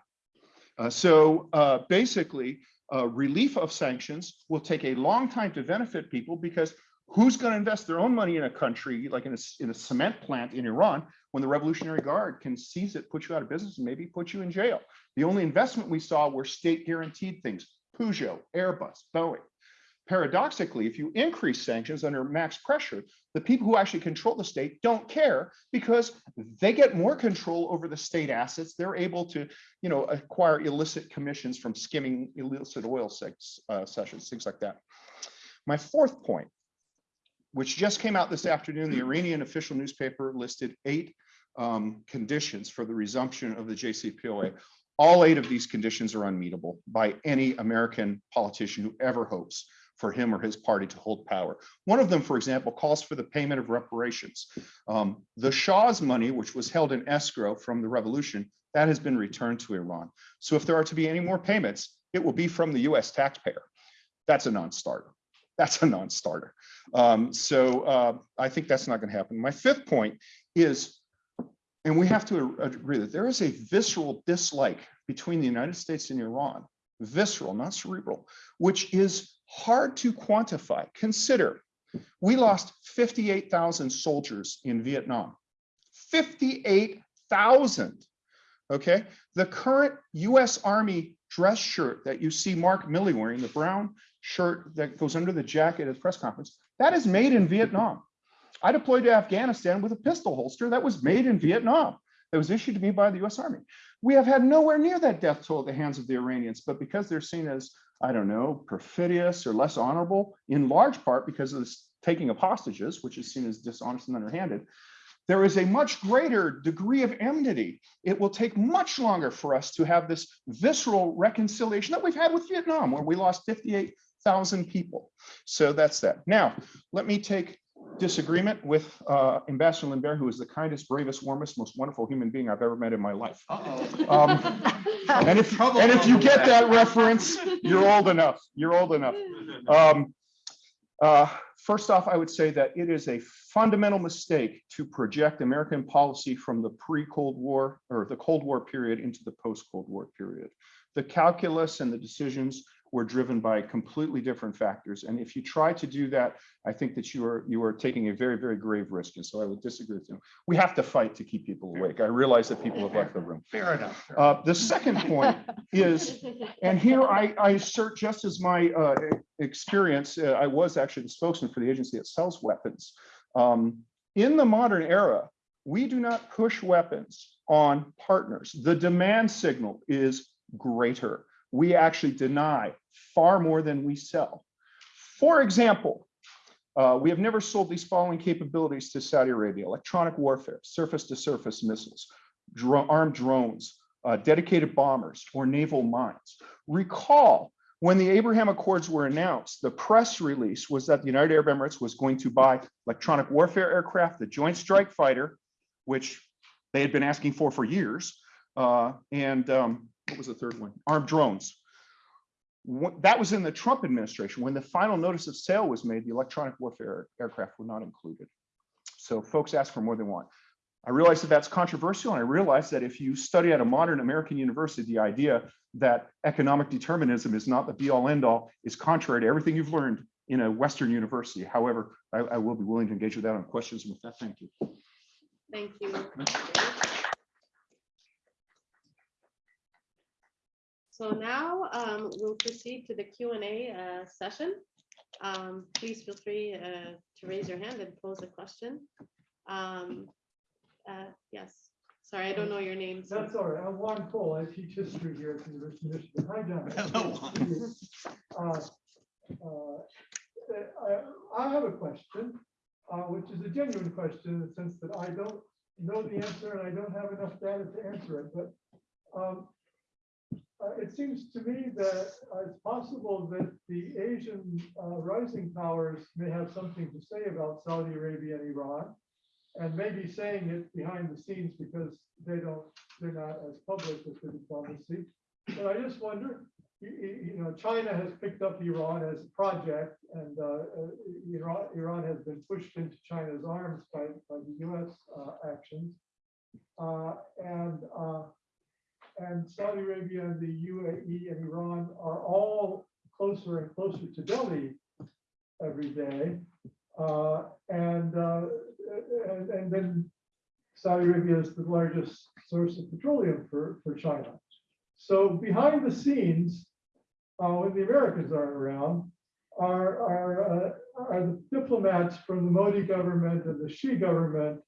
Uh, so uh, basically, uh, relief of sanctions will take a long time to benefit people because Who's going to invest their own money in a country like in a, in a cement plant in Iran when the Revolutionary Guard can seize it, put you out of business, and maybe put you in jail? The only investment we saw were state guaranteed things, Peugeot, Airbus, Boeing. Paradoxically, if you increase sanctions under max pressure, the people who actually control the state don't care because they get more control over the state assets. They're able to, you know, acquire illicit commissions from skimming illicit oil sex, uh, sessions, things like that. My fourth point, which just came out this afternoon, the Iranian official newspaper listed eight um, conditions for the resumption of the JCPOA. All eight of these conditions are unmeetable by any American politician who ever hopes for him or his party to hold power. One of them, for example, calls for the payment of reparations. Um, the Shah's money, which was held in escrow from the revolution, that has been returned to Iran. So if there are to be any more payments, it will be from the US taxpayer. That's a non-starter. That's a non-starter. Um, so uh, I think that's not going to happen. My fifth point is, and we have to agree that there is a visceral dislike between the United States and Iran, visceral, not cerebral, which is hard to quantify. Consider, we lost 58,000 soldiers in Vietnam. 58,000. Okay, the current US Army dress shirt that you see Mark Milley wearing, the brown shirt that goes under the jacket at the press conference, that is made in Vietnam. I deployed to Afghanistan with a pistol holster that was made in Vietnam. That was issued to me by the US Army. We have had nowhere near that death toll at the hands of the Iranians, but because they're seen as, I don't know, perfidious or less honorable, in large part because of this taking of hostages, which is seen as dishonest and underhanded, there is a much greater degree of enmity. It will take much longer for us to have this visceral reconciliation that we've had with Vietnam, where we lost 58,000 people. So that's that. Now, let me take disagreement with uh, Ambassador Limbert, who is the kindest, bravest, warmest, most wonderful human being I've ever met in my life. Uh-oh. Um, And if, and if you get that reference, you're old enough, you're old enough. Um, uh, First off, I would say that it is a fundamental mistake to project American policy from the pre-Cold War or the Cold War period into the post-Cold War period. The calculus and the decisions were driven by completely different factors. And if you try to do that, I think that you are you are taking a very, very grave risk. And so I would disagree with you. We have to fight to keep people awake. I realize that people have left the room. Fair enough. Uh, The second point is and here I, I assert just as my uh, experience, uh, I was actually the spokesman for the agency that sells weapons. Um, In the modern era, we do not push weapons on partners. The demand signal is greater. We actually deny far more than we sell. For example, uh, we have never sold these following capabilities to Saudi Arabia, electronic warfare, surface-to-surface missiles, dro- armed drones, uh, dedicated bombers or naval mines. Recall when the Abraham Accords were announced, the press release was that the United Arab Emirates was going to buy electronic warfare aircraft, the Joint Strike Fighter, which they had been asking for for years, uh, and um, what was the third one? Armed drones. What- that was in the Trump administration. When the final notice of sale was made, the electronic warfare aircraft were not included. So folks asked for more than one. I realize that that's controversial, and I realize that if you study at a modern American university, the idea that economic determinism is not the be-all end-all is contrary to everything you've learned in a Western university. However, I, I will be willing to engage with that on questions. And with that, thank you. Thank you. So now um, we'll proceed to the Q and A uh, session. Um, Please feel free uh, to raise your hand and pose a question. Um, uh, Yes, sorry, I don't know your name. so- That's all right. I'm Juan Cole. I teach history here at the University of Michigan. Hi, John. Hello, Juan. Uh, uh, I I have a question, uh, which is a genuine question in the sense that I don't know the answer and I don't have enough data to answer it, but um, uh, it seems to me that uh, it's possible that the Asian uh, rising powers may have something to say about Saudi Arabia and Iran and maybe saying it behind the scenes because they don't, they're not as public with the diplomacy. But I just wonder, you know, China has picked up Iran as a project and uh, uh, Iran, Iran has been pushed into China's arms by, by the US uh, actions. Uh, And, uh, and Saudi Arabia and the UAE and Iran are all closer and closer to Delhi every day. Uh, And, uh, and, and then Saudi Arabia is the largest source of petroleum for, for China. So behind the scenes, uh, when the Americans aren't around, are, are, uh, are the diplomats from the Modi government and the Xi government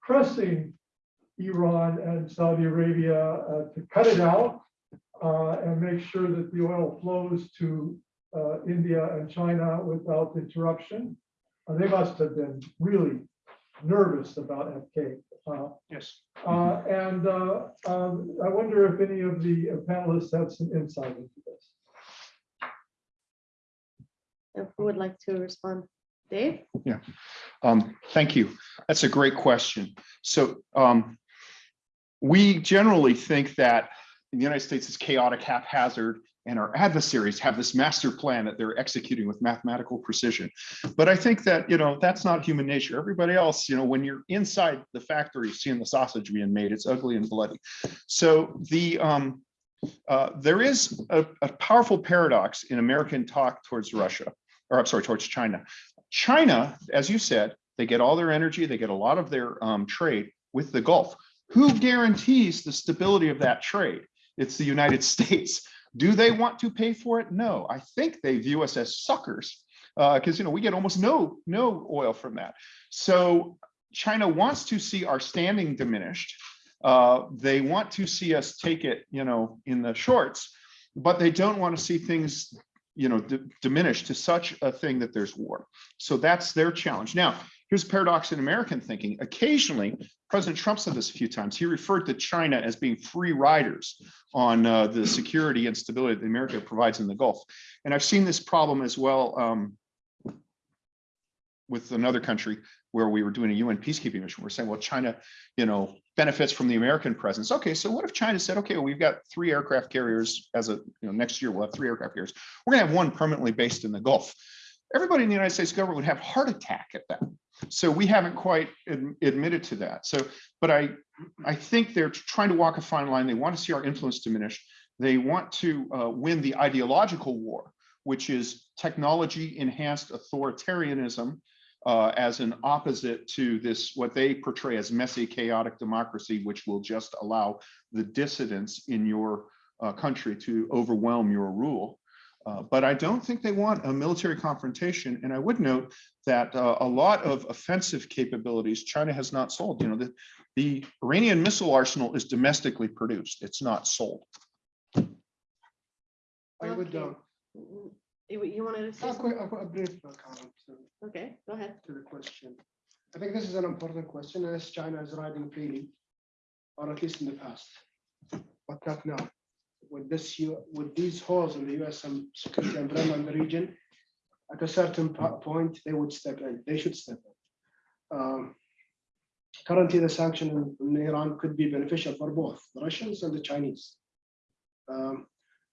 pressing Iran and Saudi Arabia uh, to cut it out uh, and make sure that the oil flows to uh, India and China without interruption. Uh, They must have been really nervous about Abqaiq. uh, Yes. uh, And uh, um, I wonder if any of the panelists have some insight into this. Who would like to respond? Dave? Um, thank you. That's a great question. So, um, we generally think that in the United States is chaotic, haphazard, and our adversaries have this master plan that they're executing with mathematical precision. But I think that, you know, that's not human nature. Everybody else, you know, when you're inside the factory, seeing the sausage being made, it's ugly and bloody. So the, um, uh, there is a, a powerful paradox in American talk towards Russia, or I'm sorry, towards China. China, as you said, they get all their energy, they get a lot of their um, trade with the Gulf. Who guarantees the stability of that trade? It's the United States. Do they want to pay for it? No, I think they view us as suckers because you know we get almost no no oil from that. So China wants to see our standing diminished. Uh, they want to see us take it, you know, in the shorts, but they don't want to see things, you know, diminish to such a thing that there's war. So that's their challenge. Now, here's a paradox in American thinking. Occasionally, President Trump said this a few times. He referred to China as being free riders on uh, the security and stability that America provides in the Gulf. And I've seen this problem as well um, with another country where we were doing a UN peacekeeping mission. We're saying, well, China, you know, benefits from the American presence. Okay, so what if China said, okay, well, we've got three aircraft carriers as a, you know, next year we'll have three aircraft carriers. We're gonna have one permanently based in the Gulf. Everybody in the United States government would have heart attack at that. So we haven't quite ad- admitted to that. So, but I, I think they're trying to walk a fine line. They want to see our influence diminish. They want to uh, win the ideological war, which is technology enhanced authoritarianism uh, as an opposite to this, what they portray as messy, chaotic democracy, which will just allow the dissidents in your uh, country to overwhelm your rule. Uh, but I don't think they want a military confrontation. And I would note that uh, a lot of offensive capabilities China has not sold. You know, the, the Iranian missile arsenal is domestically produced. It's not sold. I would, uh, Okay. Mm, You, you wanted to say a something? quick, a brief uh, comment to- Okay, go ahead. to the question. I think this is an important question as China is riding freely, or at least in the past, but not now. With this, with these holes in the US and security in the region, at a certain point, they would step in, they should step in. Um, Currently, the sanction in- in Iran could be beneficial for both the Russians and the Chinese. Um,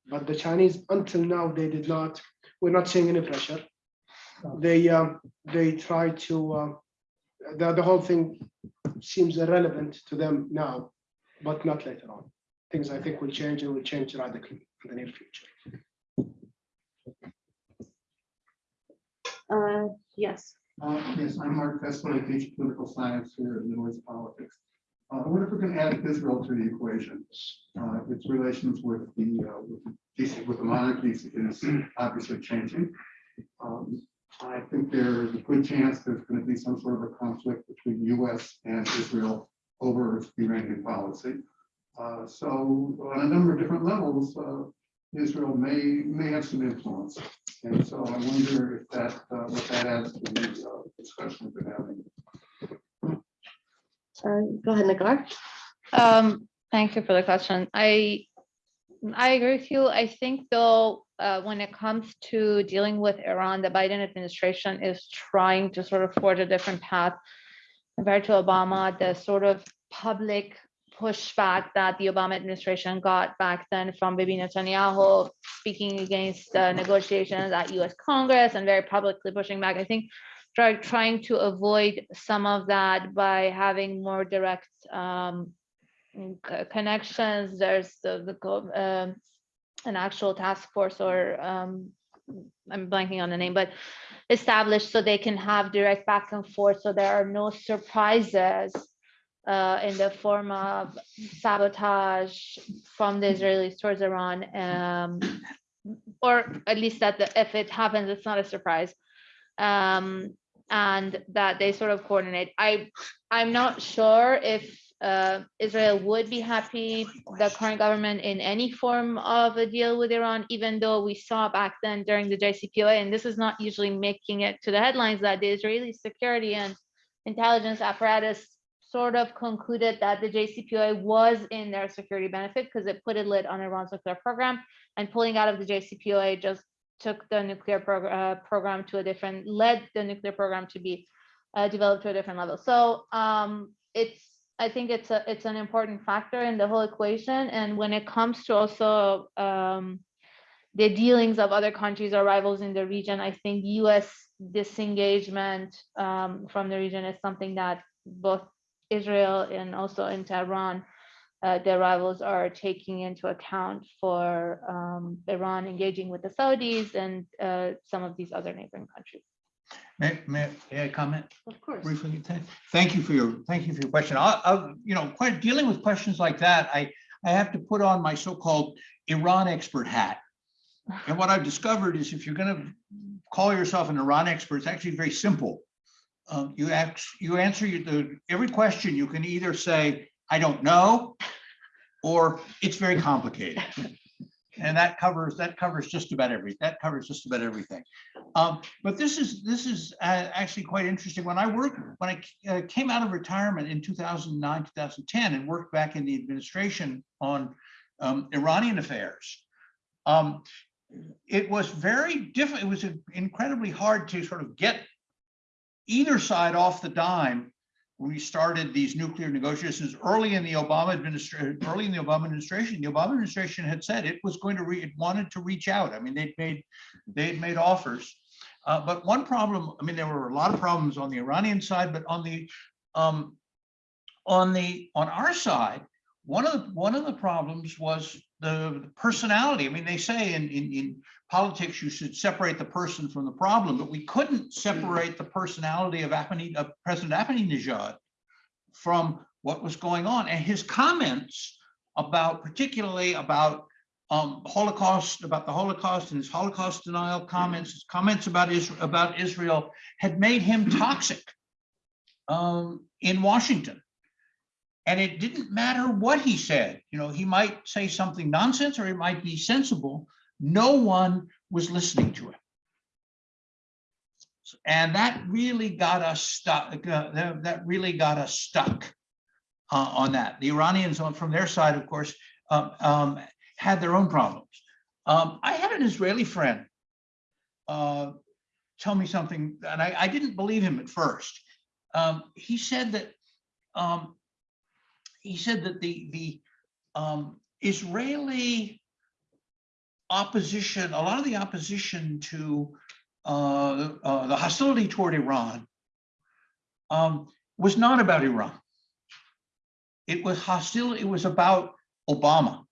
But the Chinese, until now, they did not, we're not seeing any pressure they um, they try to uh, the, the whole thing seems irrelevant to them now, but not later on. Things I think will change and will change radically in the near future. Uh, yes. Uh, Yes, I'm Mark Tessler, I teach political science here at Noise Politics. Uh, I wonder if we can add Israel to the equation. Uh, Its relations with the, uh, with the GCC with the monarchies is obviously changing. Um, I think there is a good chance there's going to be some sort of a conflict between US and Israel over Iranian policy. Uh, So on a number of different levels, uh, Israel may, may have some influence. And so I wonder if that, uh, what that adds to the uh, discussion we're having. Uh, Go ahead, Nigar. Um, thank you for the question. I, I agree with you. I think though, uh, when it comes to dealing with Iran, the Biden administration is trying to sort of forge a different path compared to Obama, the sort of public pushback that the Obama administration got back then from Bibi Netanyahu, speaking against uh, negotiations at US Congress and very publicly pushing back. I think try, trying to avoid some of that by having more direct um, connections. There's the, the um, an actual task force or um, I'm blanking on the name, but established so they can have direct back and forth, so there are no surprises uh, in the form of sabotage from the Israelis towards Iran. um, Or at least that the- if it happens, it's not a surprise. Um, and that they sort of coordinate. I, I'm not sure if uh, Israel would be happy, the current government in any form of a deal with Iran, even though we saw back then during the JCPOA, and this is not usually making it to the headlines, that the Israeli security and intelligence apparatus sort of concluded that the JCPOA was in their security benefit because it put a lid on Iran's nuclear program and pulling out of the JCPOA just took the nuclear uh, program to a different, led the nuclear program to be uh, developed to a different level. So um, it's, I think it's a, it's an important factor in the whole equation. And when it comes to also um, the dealings of other countries or rivals in the region, I think US disengagement um, from the region is something that both Israel and also in Tehran, uh, their rivals are taking into account for um, Iran engaging with the Saudis and uh, some of these other neighboring countries. May, may may I comment? Of course. briefly? Thank- Thank you for your, thank you for your question. I, I, you know, quite dealing with questions like that, I, I have to put on my so-called Iran expert hat. And what I've discovered is if you're gonna call yourself an Iran expert, it's actually very simple. Um, you you answer the, every question, you can either say, I don't know, or it's very complicated. And that covers, that covers just about every, that covers just about everything. Um, but this is, this is uh, actually quite interesting. When I worked, when I uh, came out of retirement in 2009, 2010, and worked back in the administration on um, Iranian affairs, um, it was very different. It was incredibly hard to sort of get either side off the dime. We started these nuclear negotiations early in the Obama administration, early in the Obama administration. The Obama administration had said it was going to, re- it wanted to reach out. I mean, they'd made, they'd made offers. Uh, but one problem, I mean, there were a lot of problems on the Iranian side, but on the, um, on the, on our side, one of the, one of the problems was the personality. I mean, they say in, in, in politics, you should separate the person from the problem, but we couldn't separate the personality of Ahmadi, of President Ahmadinejad from what was going on. And his comments about, particularly about um, Holocaust, about the Holocaust and his Holocaust denial comments, his comments about Israel, about Israel had made him toxic um, in Washington. And it didn't matter what he said, you know, he might say something nonsense or he might be sensible. No one was listening to him. And that really got us stuck, uh, that really got us stuck uh, on that. The Iranians on from their side, of course, um, um, had their own problems. Um, I had an Israeli friend uh, tell me something, and I, I didn't believe him at first. Um, he said that um, he said that the the um, Israeli opposition, a lot of the opposition to uh, uh, the hostility toward Iran um, was not about Iran. It was hostile. It was about Obama.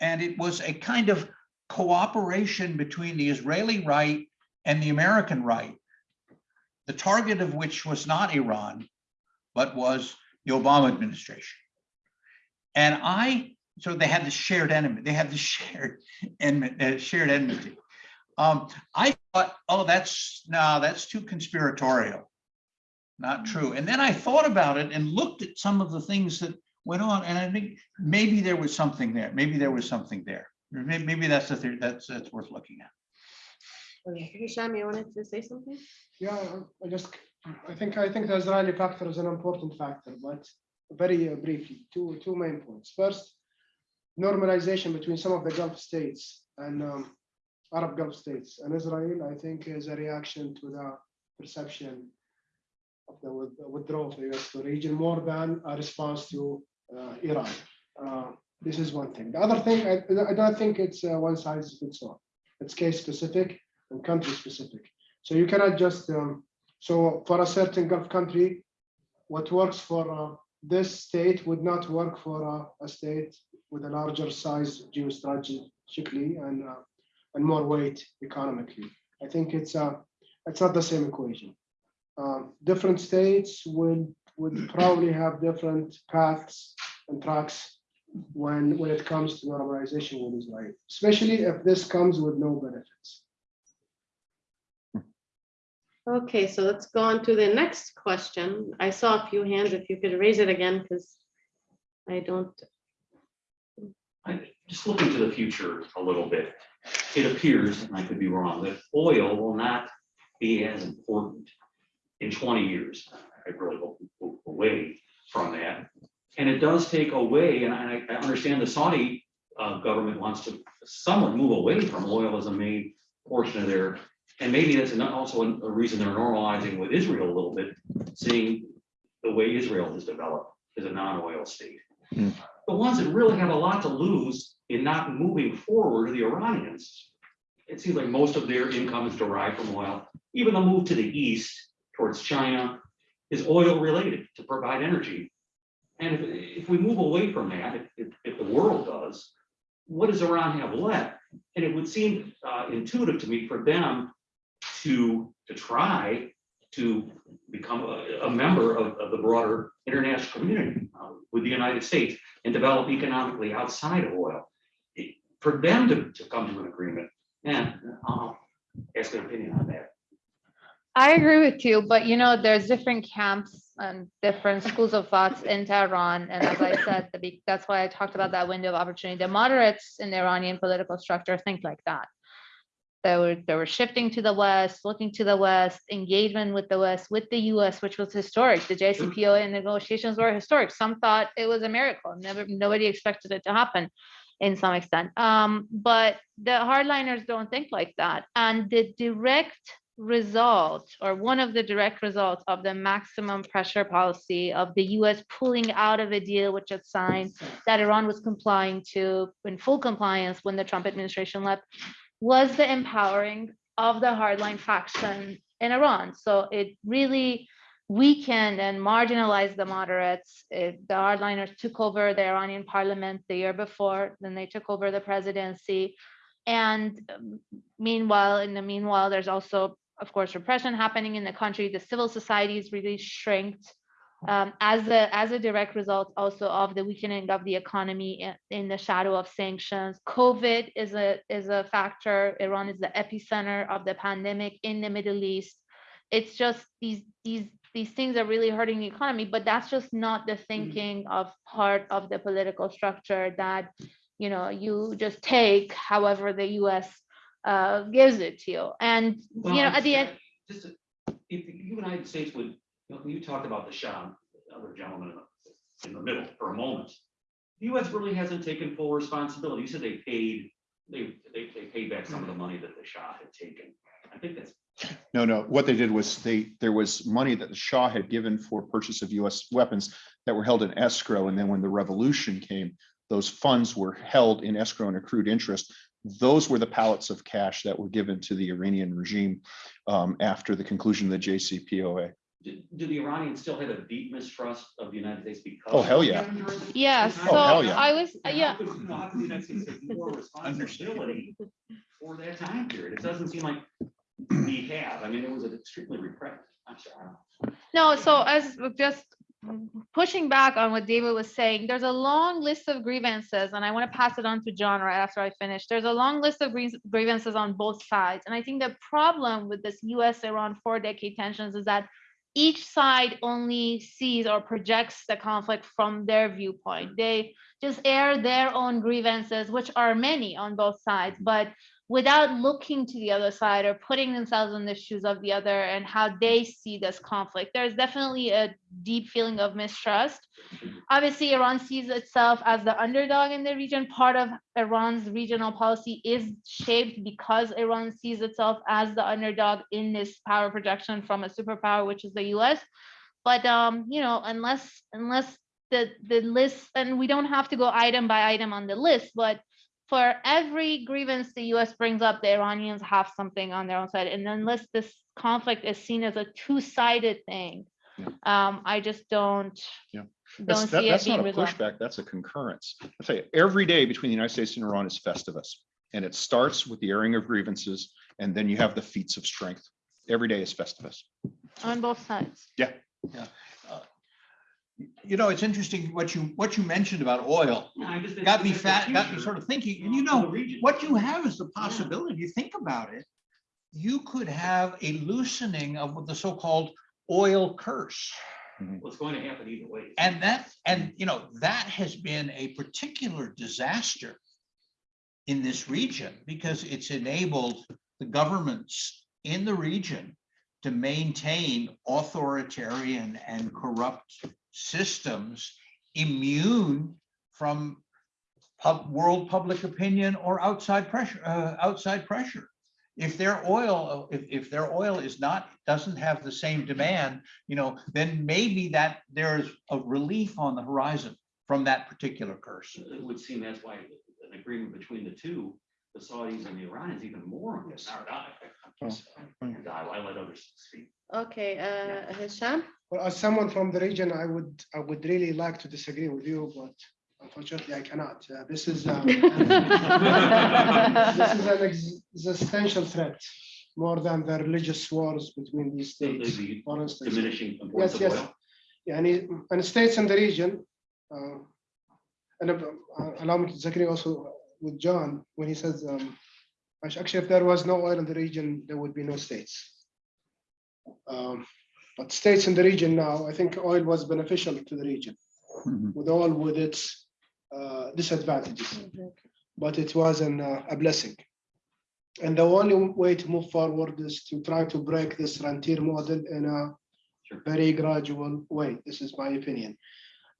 And it was a kind of cooperation between the Israeli right and the American right, the target of which was not Iran, but was the Obama administration. And I, so they had this shared enemy, they had this shared enmity, uh, shared enmity. Um, I thought, oh, that's, no, that's too conspiratorial. Not true. And then I thought about it and looked at some of the things that went on, and I think maybe there was something there. Maybe there was something there. Or may- Maybe that's the theory, that's, that's worth looking at. Okay, Hisham, you wanted to say something? Yeah, I just, I think, I think the Israeli factor is an important factor, but very uh, briefly, two, two main points. First, normalization between some of the Gulf states and um, Arab Gulf states and Israel, I think is a reaction to the perception of the withdrawal of the US to the region more than a response to uh, Iran. Uh, This is one thing. The other thing, I, I don't think it's uh, one size fits all. It's case specific and country specific. So you cannot just, um, so for a certain Gulf country, what works for uh, this state would not work for uh, a state with a larger size geostrategically and uh, and more weight economically. I think it's uh, it's not the same equation. Um, different states would would probably have different paths and tracks when when it comes to normalization with Israel, especially if this comes with no benefits. Okay, so let's go on to the next question. I saw a few hands. If you could raise it again, because I don't, I, just looking to the future a little bit, it appears, and I could be wrong, that oil will not be as important in twenty years. I really hope away from that. And it does take away, and I, I understand the Saudi uh, government wants to somewhat move away from oil as a main portion of their, and maybe that's also a a reason they're normalizing with Israel a little bit, seeing the way Israel has developed as a non-oil state the ones that really have a lot to lose in not moving forward are the Iranians. It seems like most of their income is derived from oil. Even the move to the east towards China is oil related to provide energy. And if, if we move away from that, if, if, if the world does, what does Iran have left? And it would seem uh, intuitive to me for them to, to try to become a, a member of, of the broader international community uh, with the United States and develop economically outside of oil. It- For them to, to come to an agreement, and I'll ask an opinion on that. I agree with you, but you know, there's different camps and different schools of thoughts in Tehran. And as I said, that's why I talked about that window of opportunity. The moderates in the Iranian political structure think like that. They were, they were shifting to the West, looking to the West, engagement with the West, with the US, which was historic. The JCPOA negotiations were historic. Some thought it was a miracle. Never, nobody expected it to happen in some extent. Um, but the hardliners don't think like that. And the direct result or one of the direct results of the maximum pressure policy of the US pulling out of a deal which it signed that Iran was complying to in full compliance when the Trump administration left was the empowering of the hardline faction in Iran. So it really weakened and marginalized the moderates. It- the hardliners took over the Iranian parliament the year before, then they took over the presidency. And um, meanwhile, in the meanwhile, there's also, of course, repression happening in the country. The civil society is really shrinked um, as a as a direct result also of the weakening of the economy in, in the shadow of sanctions. COVID is a is a factor. Iran is the epicenter of the pandemic in the Middle East. It's just these these these things are really hurting the economy, but that's just not the thinking of part of the political structure that you know you just take however the U.S. Uh, gives it to you. And Well, you know at the end, Just, if the United States would, you talked about the Shah, the other gentleman in the- in the middle for a moment. The US really hasn't taken full responsibility. You said they paid, they, they, they paid back some of the money that the Shah had taken. I think that's No, no, what they did was they, there was money that the Shah had given for purchase of US weapons that were held in escrow. And then when the revolution came, those funds were held in escrow and accrued interest. Those were the pallets of cash that were given to the Iranian regime um, after the conclusion of the JCPOA. Do, do the Iranians still have a deep mistrust of the United States because? Oh, hell yeah. yeah. Oh, So hell yeah. I was And yeah. how could- how the United States take more responsibility for that time period? It doesn't seem like we have. I mean, it was an extremely repressive. I'm sorry. No, so as just pushing back on what David was saying, there's a long list of grievances, and I want to pass it on to John right after I finish. There's a long list of gries- grievances on both sides. And I think the problem with this US Iran four decade tensions is that each side only sees or projects the conflict from their viewpoint. They just air their own grievances, which are many on both sides, but without looking to the other side or putting themselves in the shoes of the other and how they see this conflict. There's definitely a deep feeling of mistrust. Obviously, Iran sees itself as the underdog in the region. Part of Iran's regional policy is shaped because Iran sees itself as the underdog in this power projection from a superpower, which is the US. But um, you know, unless unless the the list, and we don't have to go item by item on the list, but for every grievance the US brings up, the Iranians have something on their own side. And unless this conflict is seen as a two-sided thing, Yeah. um, I just don't, Yeah. don't That's, that- see it that's not being a resolved. pushback, that's a concurrence. I tell you, every day between the United States and Iran is Festivus. And it starts with the airing of grievances, and then you have the feats of strength. Every day is Festivus. On both sides. You know, it's interesting what you, what you mentioned about oil. Yeah, I just- Got me fat, got me sort of thinking, and you know, what you have is the possibility, you think about it. You could have a loosening of the so-called oil curse. Mm-hmm. What's going to happen either way. And that, and you know, that has been a particular disaster in this region because it's enabled the governments in the region to maintain authoritarian and corrupt systems immune from pub, world public opinion or outside pressure, uh, outside pressure. If their oil, if, if their oil is not, doesn't have the same demand, you know, then maybe that there's a relief on the horizon from that particular curse. It would seem that's why an agreement between the two, the Saudis and the Iranians even more on this. And I I let others speak. Okay, uh, Hisham? Well, as someone from the region, I would, I would really like to disagree with you, but unfortunately I cannot. Uh, This is, um, this is an existential threat, more than the religious wars between these The- the- states, the for instance. Diminishing importance of yes. oil. Yeah, and, it- and states in the region, uh, and uh, allow me to disagree also with John when he says, um, actually, if there was no oil in the region, there would be no states. Um, But states in the region now, I think oil was beneficial to the region Mhm. with all with its uh, disadvantages, but it was an, uh, a blessing. And the only way to move forward is to try to break this rentier model in a very gradual way. This is my opinion.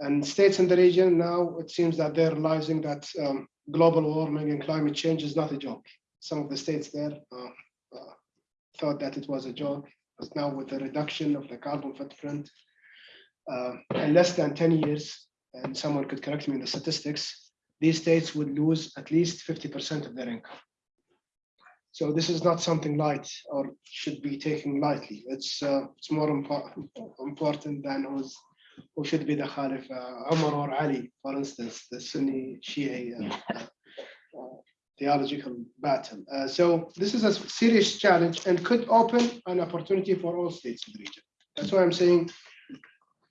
And states in the region now, it seems that they're realizing that um, global warming and climate change is not a joke. Some of the states there uh, uh, thought that it was a joke, but now with the reduction of the carbon footprint uh, in less than 10 years, and someone could correct me in the statistics, these states would lose at least 50% of their income. So this is not something light or should be taken lightly. It's, uh, it's more important, important than who's, who should be the Khalif, uh, Umar or Ali, for instance, the Sunni Shia uh, theological battle. Uh, So this is a serious challenge and could open an opportunity for all states in the region. That's why I'm saying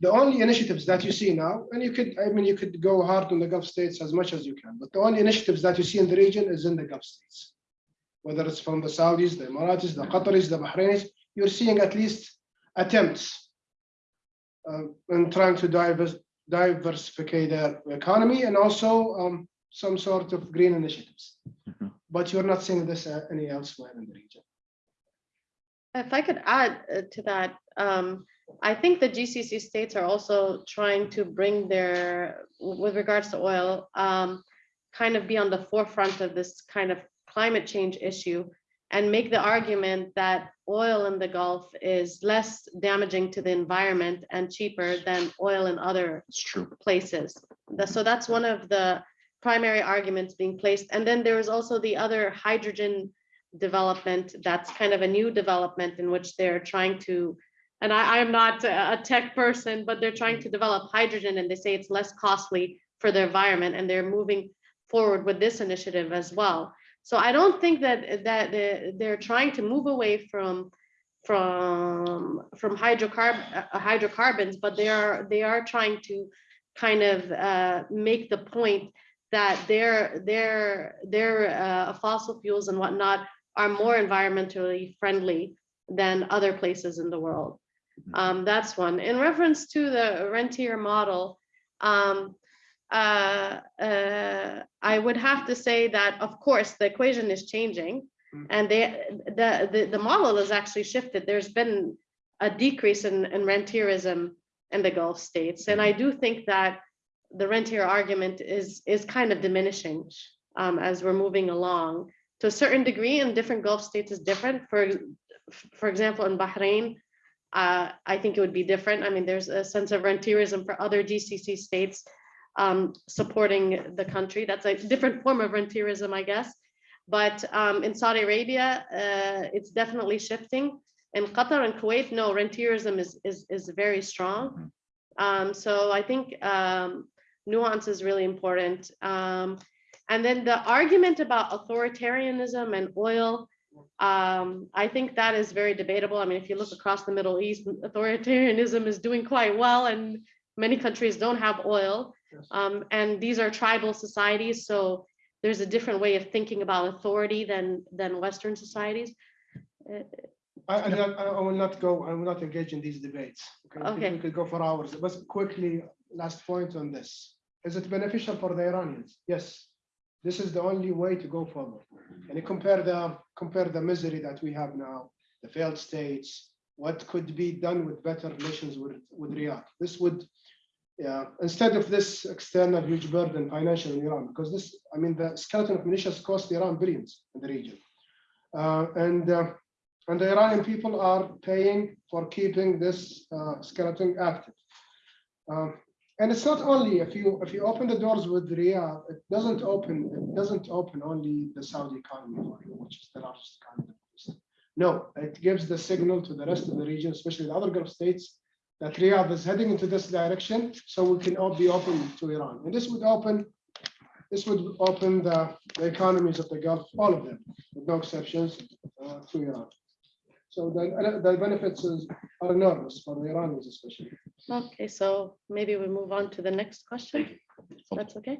the only initiatives that you see now, and you could, I mean, you could go hard on the Gulf states as much as you can, but the only initiatives that you see in the region is in the Gulf states. Whether it's from the Saudis, the Emiratis, the Qataris, the Bahrainis, you're seeing at least attempts uh, in trying to divers, diversify their economy and also um, some sort of green initiatives. Mhm. But you're not seeing this uh, any elsewhere in the region. If I could add uh, to that, um, I think the GCC states are also trying to bring their, with regards to oil, um, kind of be on the forefront of this kind of climate change issue and make the argument that oil in the Gulf is less damaging to the environment and cheaper than oil in other It's true. places. So that's one of the primary arguments being placed. And then there is also the other hydrogen development. That's kind of a new development in which they're trying to, and I, I'm not a tech person, but they're trying to develop hydrogen and they say it's less costly for the environment and they're moving forward with this initiative as well. So I don't think that, that they're, they're trying to move away from, from, from hydrocarb, uh, hydrocarbons, but they are, they are trying to kind of uh, make the point that their, their, their uh, fossil fuels and whatnot are more environmentally friendly than other places in the world. Um, That's one. In reference to the rentier model, um, uh, uh, I would have to say that, of course, the equation is changing. Mm. And they, the, the, the model has actually shifted. There's been a decrease in, in rentierism in the Gulf states. And I do think that the rentier argument is, is kind of diminishing um, as we're moving along. To a certain degree, in different Gulf states is different. For, for example, in Bahrain, uh, I think it would be different. I mean, there's a sense of rentierism for other GCC states um, supporting the country. That's a different form of rentierism, I guess. But um, in Saudi Arabia, uh, it's definitely shifting. In Qatar and Kuwait, no, rentierism is, is, is very strong. Um, so I think um, nuance is really important. Um, And then the argument about authoritarianism and oil, um, I think that is very debatable. I mean, if you look across the Middle East, authoritarianism is doing quite well and many countries don't have oil. Um, and these are tribal societies, so there's a different way of thinking about authority than, than Western societies. Uh, I, I, I will not go, I will not engage in these debates. Could- Okay. We could go for hours, but quickly, last point on this. Is it beneficial for the Iranians? Yes. This is the only way to go forward. And you compare the, compare the misery that we have now, the failed states, what could be done with better relations with, with Riyadh? This would, yeah, instead of this external huge burden financial in Iran, because this, I mean, the skeleton of militias cost Iran billions in the region. Uh, and, uh, and the Iranian people are paying for keeping this uh, skeleton active. Um, and it's not only if you if you open the doors with Riyadh, it doesn't open it doesn't open only the Saudi economy for you, which is the largest economy. No, it gives the signal to the rest of the region, especially the other Gulf states, that Riyadh is heading into this direction, so we can all be open to Iran. And this would open this would open the, the economies of the Gulf, all of them, with no exceptions, uh, to Iran. So the, the benefits is, are enormous for the Iranians especially. Okay, so maybe we move on to the next question. That's okay.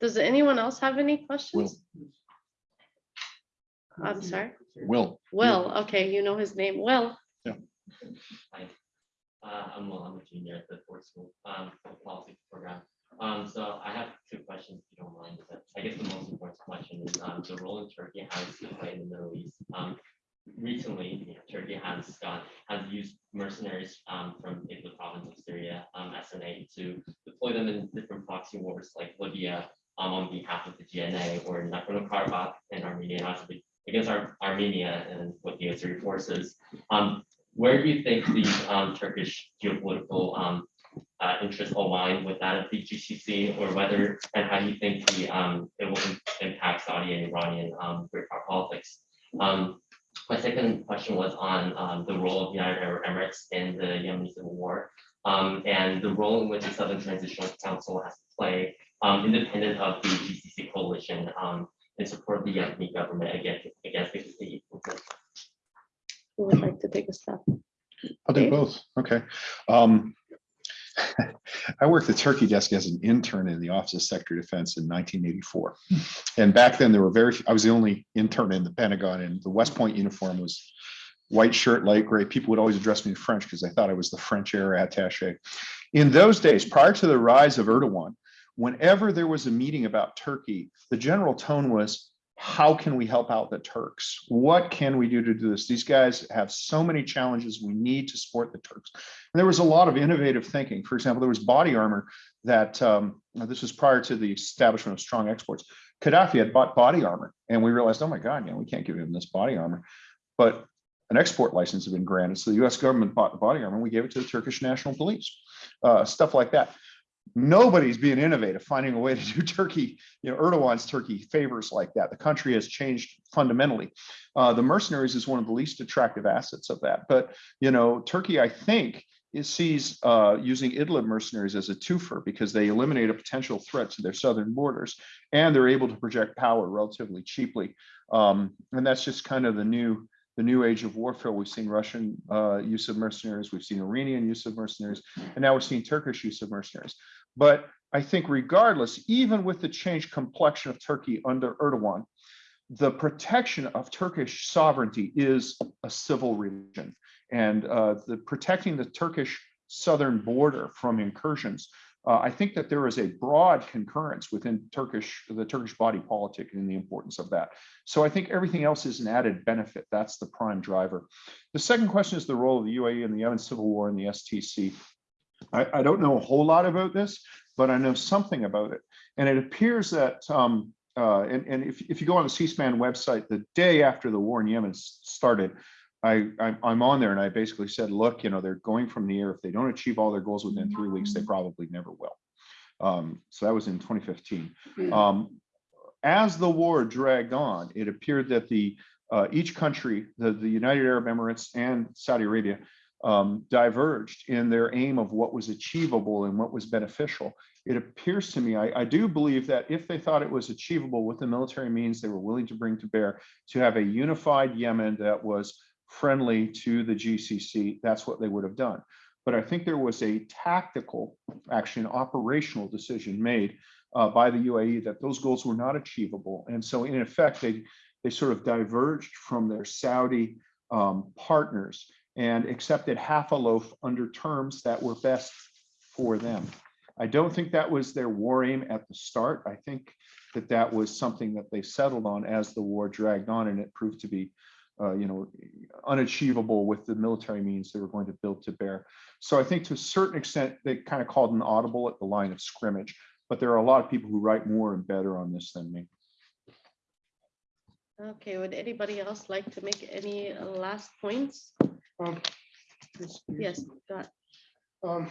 Does anyone else have any questions? Will. I'm sorry. Will. Will, okay, you know his name. Will, Hi, uh, I'm Will, I'm a junior at the Ford School, um, for the policy program. Um, so I have two questions, if you don't mind, I guess the most important question is, um, the role in Turkey has to play in the Middle East. Um, recently, Turkey has got, has used mercenaries, um, from the province of Syria, um, SNA to deploy them in different proxy wars like Libya, um, on behalf of the GNA or Nagorno-Karabakh and Armenia, also against Ar- Armenia and with the Azeri forces. Um, where do you think the um, Turkish geopolitical um, uh, interests align with that of the GCC, or whether and how do you think the um, it will impact Saudi and Iranian um, great power politics? Um, my second question was on um, the role of the United Arab Emirates in the Yemeni civil war um, and the role in which the Southern Transitional Council has to play, um, independent of the GCC coalition, um, in support of the Yemeni government against against the state. who would like to take a step? I'll do both. Okay. Um, I worked the Turkey desk as an intern in the Office of Secretary of Defense in 1984. Hmm. And back then there were very, I was the only intern in the Pentagon and the West Point uniform was white shirt, light gray. People would always address me in French because they thought I was the French air attache. In those days, prior to the rise of Erdogan, whenever there was a meeting about Turkey, the general tone was, how can we help out the Turks? What can we do to do this? These guys have so many challenges. We need to support the Turks. And there was a lot of innovative thinking. For example, there was body armor that um, this was prior to the establishment of strong exports. Gaddafi had bought body armor, and we realized, oh my God, yeah, we can't give him this body armor. But an export license had been granted, so the U.S. government bought the body armor. and We gave it to the Turkish National Police, uh, stuff like that nobody's being innovative, finding a way to do Turkey, you know, Erdogan's Turkey favors like that. The country has changed fundamentally. Uh, the mercenaries is one of the least attractive assets of that. But, you know, Turkey, I think, is sees uh, using Idlib mercenaries as a twofer because they eliminate a potential threat to their southern borders and they're able to project power relatively cheaply. Um, and that's just kind of the new the new age of warfare. We've seen Russian uh, use of mercenaries, we've seen Iranian use of mercenaries, and now we're seeing Turkish use of mercenaries. But I think regardless, even with the changed complexion of Turkey under Erdogan, the protection of Turkish sovereignty is a civil religion. And uh, the protecting the Turkish southern border from incursions, uh, I think that there is a broad concurrence within Turkish, the Turkish body politic and the importance of that. So I think everything else is an added benefit. That's the prime driver. The second question is the role of the UAE in the Yemen civil war and the STC. I, I don't know a whole lot about this, but I know something about it. And it appears that, um, uh, and, and if, if you go on the C-SPAN website, the day after the war in Yemen started, I, I'm, I'm on there and I basically said, look, you know, they're going from the air. If they don't achieve all their goals within three weeks, they probably never will. Um, so that was in 2015. Um, as the war dragged on, it appeared that the uh, each country, the, the United Arab Emirates and Saudi Arabia, um, diverged in their aim of what was achievable and what was beneficial. It appears to me, I, I do believe that if they thought it was achievable with the military means they were willing to bring to bear to have a unified Yemen that was friendly to the GCC, that's what they would have done. But I think there was a tactical, actually an operational decision made uh, by the UAE that those goals were not achievable. And so in effect, they, they sort of diverged from their Saudi um, partners and accepted half a loaf under terms that were best for them. I don't think that was their war aim at the start. I think that that was something that they settled on as the war dragged on and it proved to be, uh, you know, unachievable with the military means they were going to build to bear. So I think to a certain extent, they kind of called an audible at the line of scrimmage, but there are a lot of people who write more and better on this than me. Okay, would anybody else like to make any uh, last points? Um, yes, please. Yes. Um,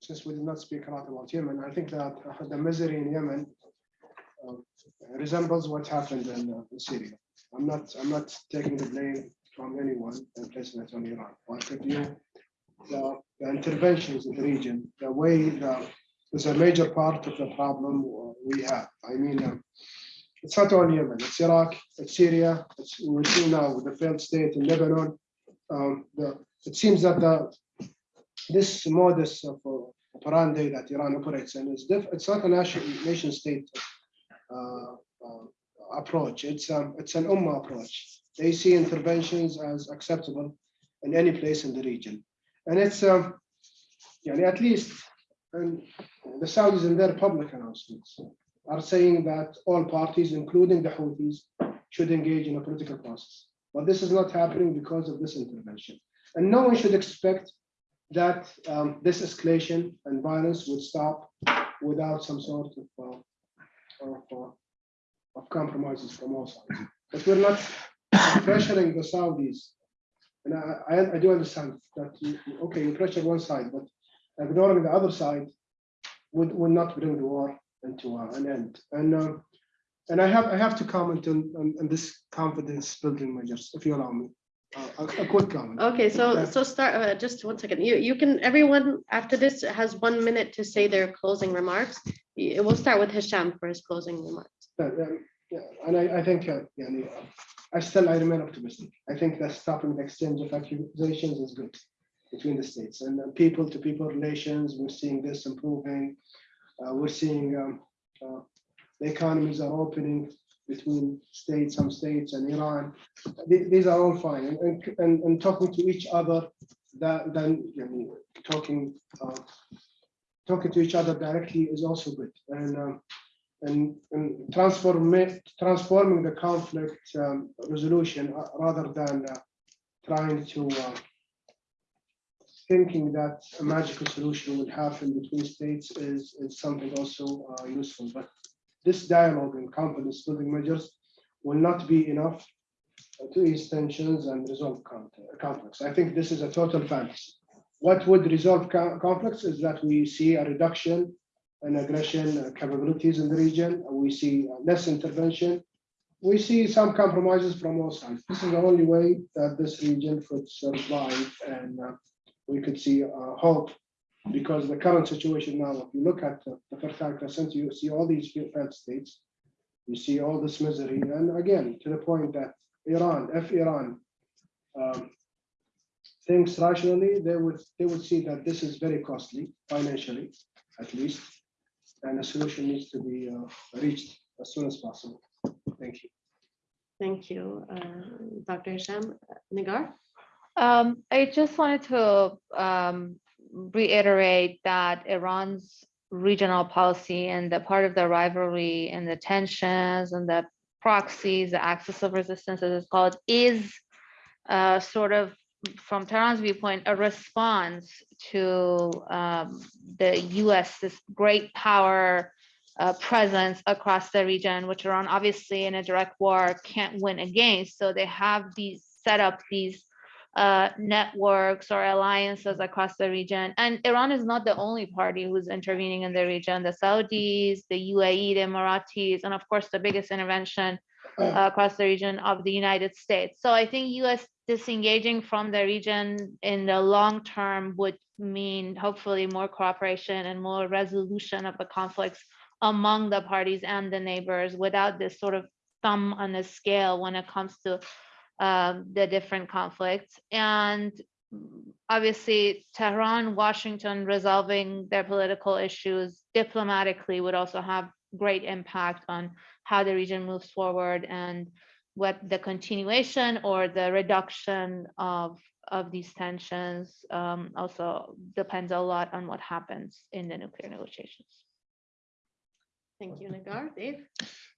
Since we did not speak a lot about Yemen, I think that uh, the misery in Yemen um, resembles what happened in uh, in Syria. I'm not, I'm not taking the blame from anyone and placing it on Iran. But if you, the the interventions in the region, the way the, is a major part of the problem we have. I mean, um, it's not only Yemen, it's Iraq, it's Syria, it's, we see now with the failed state in Lebanon. Um, the, it seems that the, this modus of operandi that Iran operates in is diff, it's not a nation, nation state uh, uh, approach. It's um, it's an ummah approach. They see interventions as acceptable in any place in the region, and it's um, yeah, at least and the Saudis in their public announcements are saying that all parties, including the Houthis, should engage in a political process. But this is not happening because of this intervention. And no one should expect that um, this escalation and violence would stop without some sort of, uh, of, uh, of compromises from all sides. But we're not pressuring the Saudis. And I, I, I do understand that, you- okay, you pressure one side, but ignoring the other side would, would not bring the war into uh, an end. And, uh, and I have, I have to comment on, on, on this confidence building measures, if you allow me. Uh, A, a quick comment. Okay, so, Yeah. so start, uh, just one second. You, you can, everyone after this has one minute to say their closing remarks. We'll start with Hisham for his closing remarks. Yeah, yeah, And I, I think, uh, yeah, I still, I remain optimistic. I think that stopping the exchange of accusations is good between the states and uh, people to people relations. We're seeing this improving. Uh, We're seeing um, uh, the economies are opening between states, some states and Iran. Th- These are all fine and- and, and, talking to each other that, then, I mean, talking, uh, talking to each other directly is also good. And um, and, transform transforming the conflict um, resolution uh, rather than uh, trying to uh, thinking that a magical solution would happen between states is, is something also uh, useful. But this dialogue and confidence building measures will not be enough to ease tensions and resolve conflicts. I think this is a total fantasy. What would resolve conflicts is that we see a reduction and aggression uh, capabilities in the region. We see uh, less intervention. We see some compromises from all sides. This is the only way that this region could survive and uh, we could see uh, hope. Because the current situation now, if you look at the the Fertile Crescent, you see all these failed states. You see all this misery. And again, to the point that Iran, if Iran um, thinks rationally, they would, they would see that this is very costly financially, at least and a solution needs to be uh, reached as soon as possible. Thank you. Thank you, uh, Dr. Hisham. Nigar? Um, I just wanted to um, reiterate that Iran's regional policy and the part of the rivalry and the tensions and the proxies, the axis of resistance, as it's called, is uh, sort of, from Tehran's viewpoint, a response to um, the US, this great power uh, presence across the region, which Iran obviously in a direct war can't win against. So they have these set up these uh, networks or alliances across the region. And Iran is not the only party who's intervening in the region. The Saudis, the UAE, the Emiratis, and of course, the biggest intervention uh, across the region of the United States. So I think US disengaging from the region in the long term would mean hopefully more cooperation and more resolution of the conflicts among the parties and the neighbors without this sort of thumb on the scale when it comes to um, the different conflicts. And obviously Tehran, Washington resolving their political issues diplomatically would also have great impact on how the region moves forward and what the continuation or the reduction of of these tensions um, also depends a lot on what happens in the nuclear negotiations. Thank you, Nigar. Dave?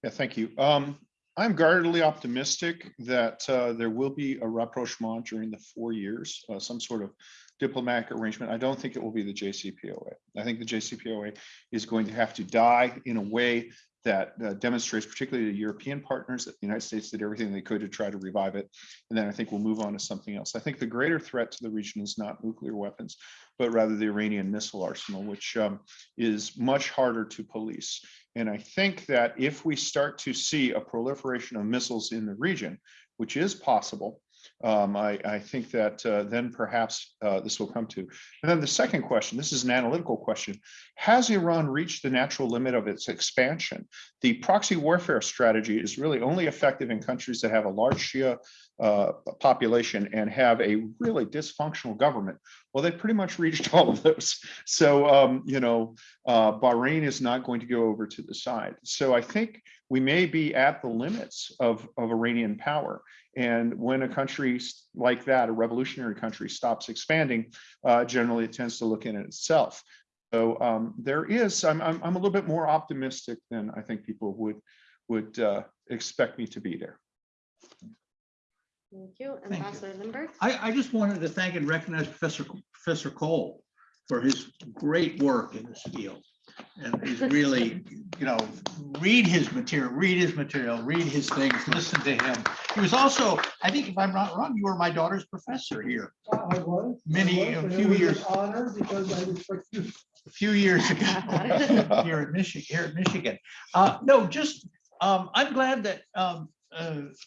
Yeah, thank you. Um, I'm guardedly optimistic that uh, there will be a rapprochement during the four years, uh, some sort of diplomatic arrangement. I don't think it will be the JCPOA. I think the JCPOA is going to have to die in a way that uh, demonstrates particularly the European partners that the United States did everything they could to try to revive it. And then I think we'll move on to something else. I think the greater threat to the region is not nuclear weapons, but rather the Iranian missile arsenal, which um, is much harder to police. And I think that if we start to see a proliferation of missiles in the region, which is possible, um, I, I think that uh, then perhaps uh, this will come to. And then the second question, this is an analytical question. Has Iran reached the natural limit of its expansion? The proxy warfare strategy is really only effective in countries that have a large Shia uh, population and have a really dysfunctional government. Well, they pretty much reached all of those. So, um, you know, uh, Bahrain is not going to go over to the side. So I think we may be at the limits of, of Iranian power. And when a country like that, a revolutionary country stops expanding, uh, generally it tends to look in at itself. So um, there is, I'm, I'm, I'm a little bit more optimistic than I think people would, would uh, expect me to be there. Thank you. Thank you. Ambassador Limbert? I, I just wanted to thank and recognize Professor, Professor Cole for his great work in this field. And he's really, you know, read his material, read his material, read his things, listen to him. He was also, I think if I'm not wrong, you were my daughter's professor here I I was. I Many- was, a few years. Honor because I respect you. a few years ago here at Michigan, here at Michigan. Uh, no, just, um, I'm glad that, um,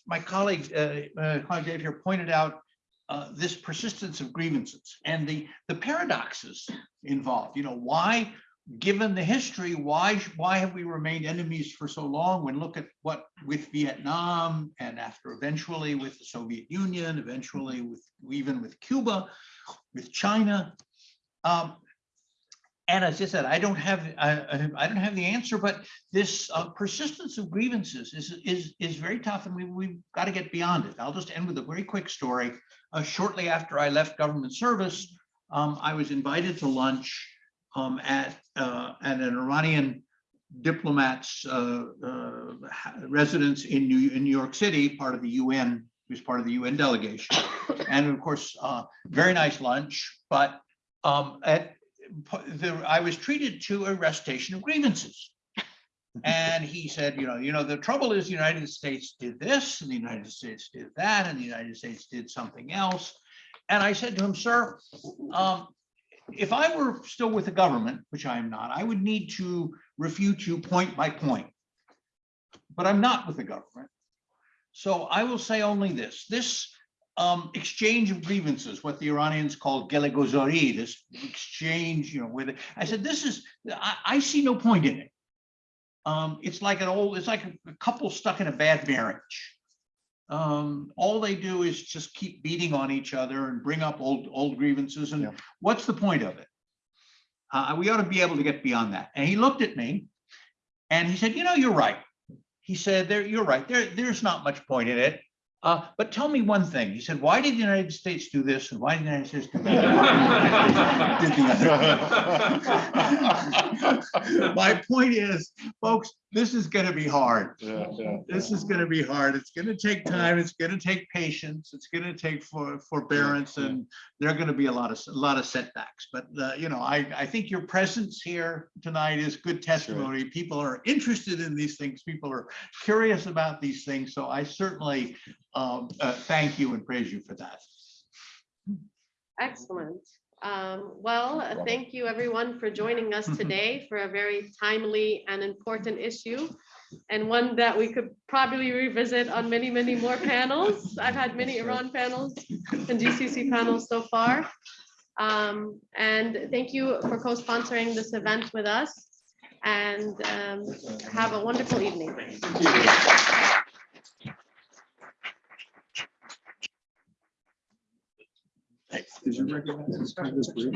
my colleague, uh, uh, Clive Dave here pointed out uh, this persistence of grievances and the, the paradoxes involved, you know, why, given the history, why, why have we remained enemies for so long? When look at what with Vietnam and after eventually with the Soviet Union, eventually with, even with Cuba, with China. Um, and as I said, I don't have, I, I- don't have the answer, but this uh, persistence of grievances is, is, is very tough and we, we've got to get beyond it. I'll just end with a very quick story. Uh, Shortly after I left government service, um, I was invited to lunch um, at, uh, at an Iranian diplomat's uh, uh, residence in New, in New York City, part of the UN, he was part of the UN delegation. And of course, uh, very nice lunch, but um, at, the, I was treated to a recitation of grievances. And he said, you know, you know, the trouble is the United States did this and the United States did that and the United States did something else. And I said to him, sir, um, if I were still with the government, which I am not, I would need to refute you point by point. But I'm not with the government. So I will say only this, this um, exchange of grievances, what the Iranians call gelegozori, this exchange, you know, with, it. I said, this is, I, I see no point in it. Um, it's like an old, it's like a couple stuck in a bad marriage. Um, all they do is just keep beating on each other and bring up old, old grievances and Yeah. what's the point of it? Uh, we ought to be able to get beyond that. And he looked at me and he said, you know, you're right. He said, there, you're right. There, there's not much point in it. Uh, but tell me one thing. He said, why did the United States do this and why did the United States do that? Did the other. My point is, folks, this is going to be hard. Yeah, yeah. This is going to be hard. It's going to take time. It's going to take patience. It's going to take for forbearance yeah. and there are going to be a lot of, a lot of setbacks. But, uh, you know, I, I think your presence here tonight is good testimony. People are interested in these things. People are curious about these things. So I certainly um, uh, thank you and praise you for that. Excellent. Um, Well, uh, thank you everyone for joining us today for a very timely and important issue. and one that we could probably revisit on many, many more panels. I've had many Iran panels and GCC panels so far. Um, and thank you for co-sponsoring this event with us and um, have a wonderful evening. Did you recognize this?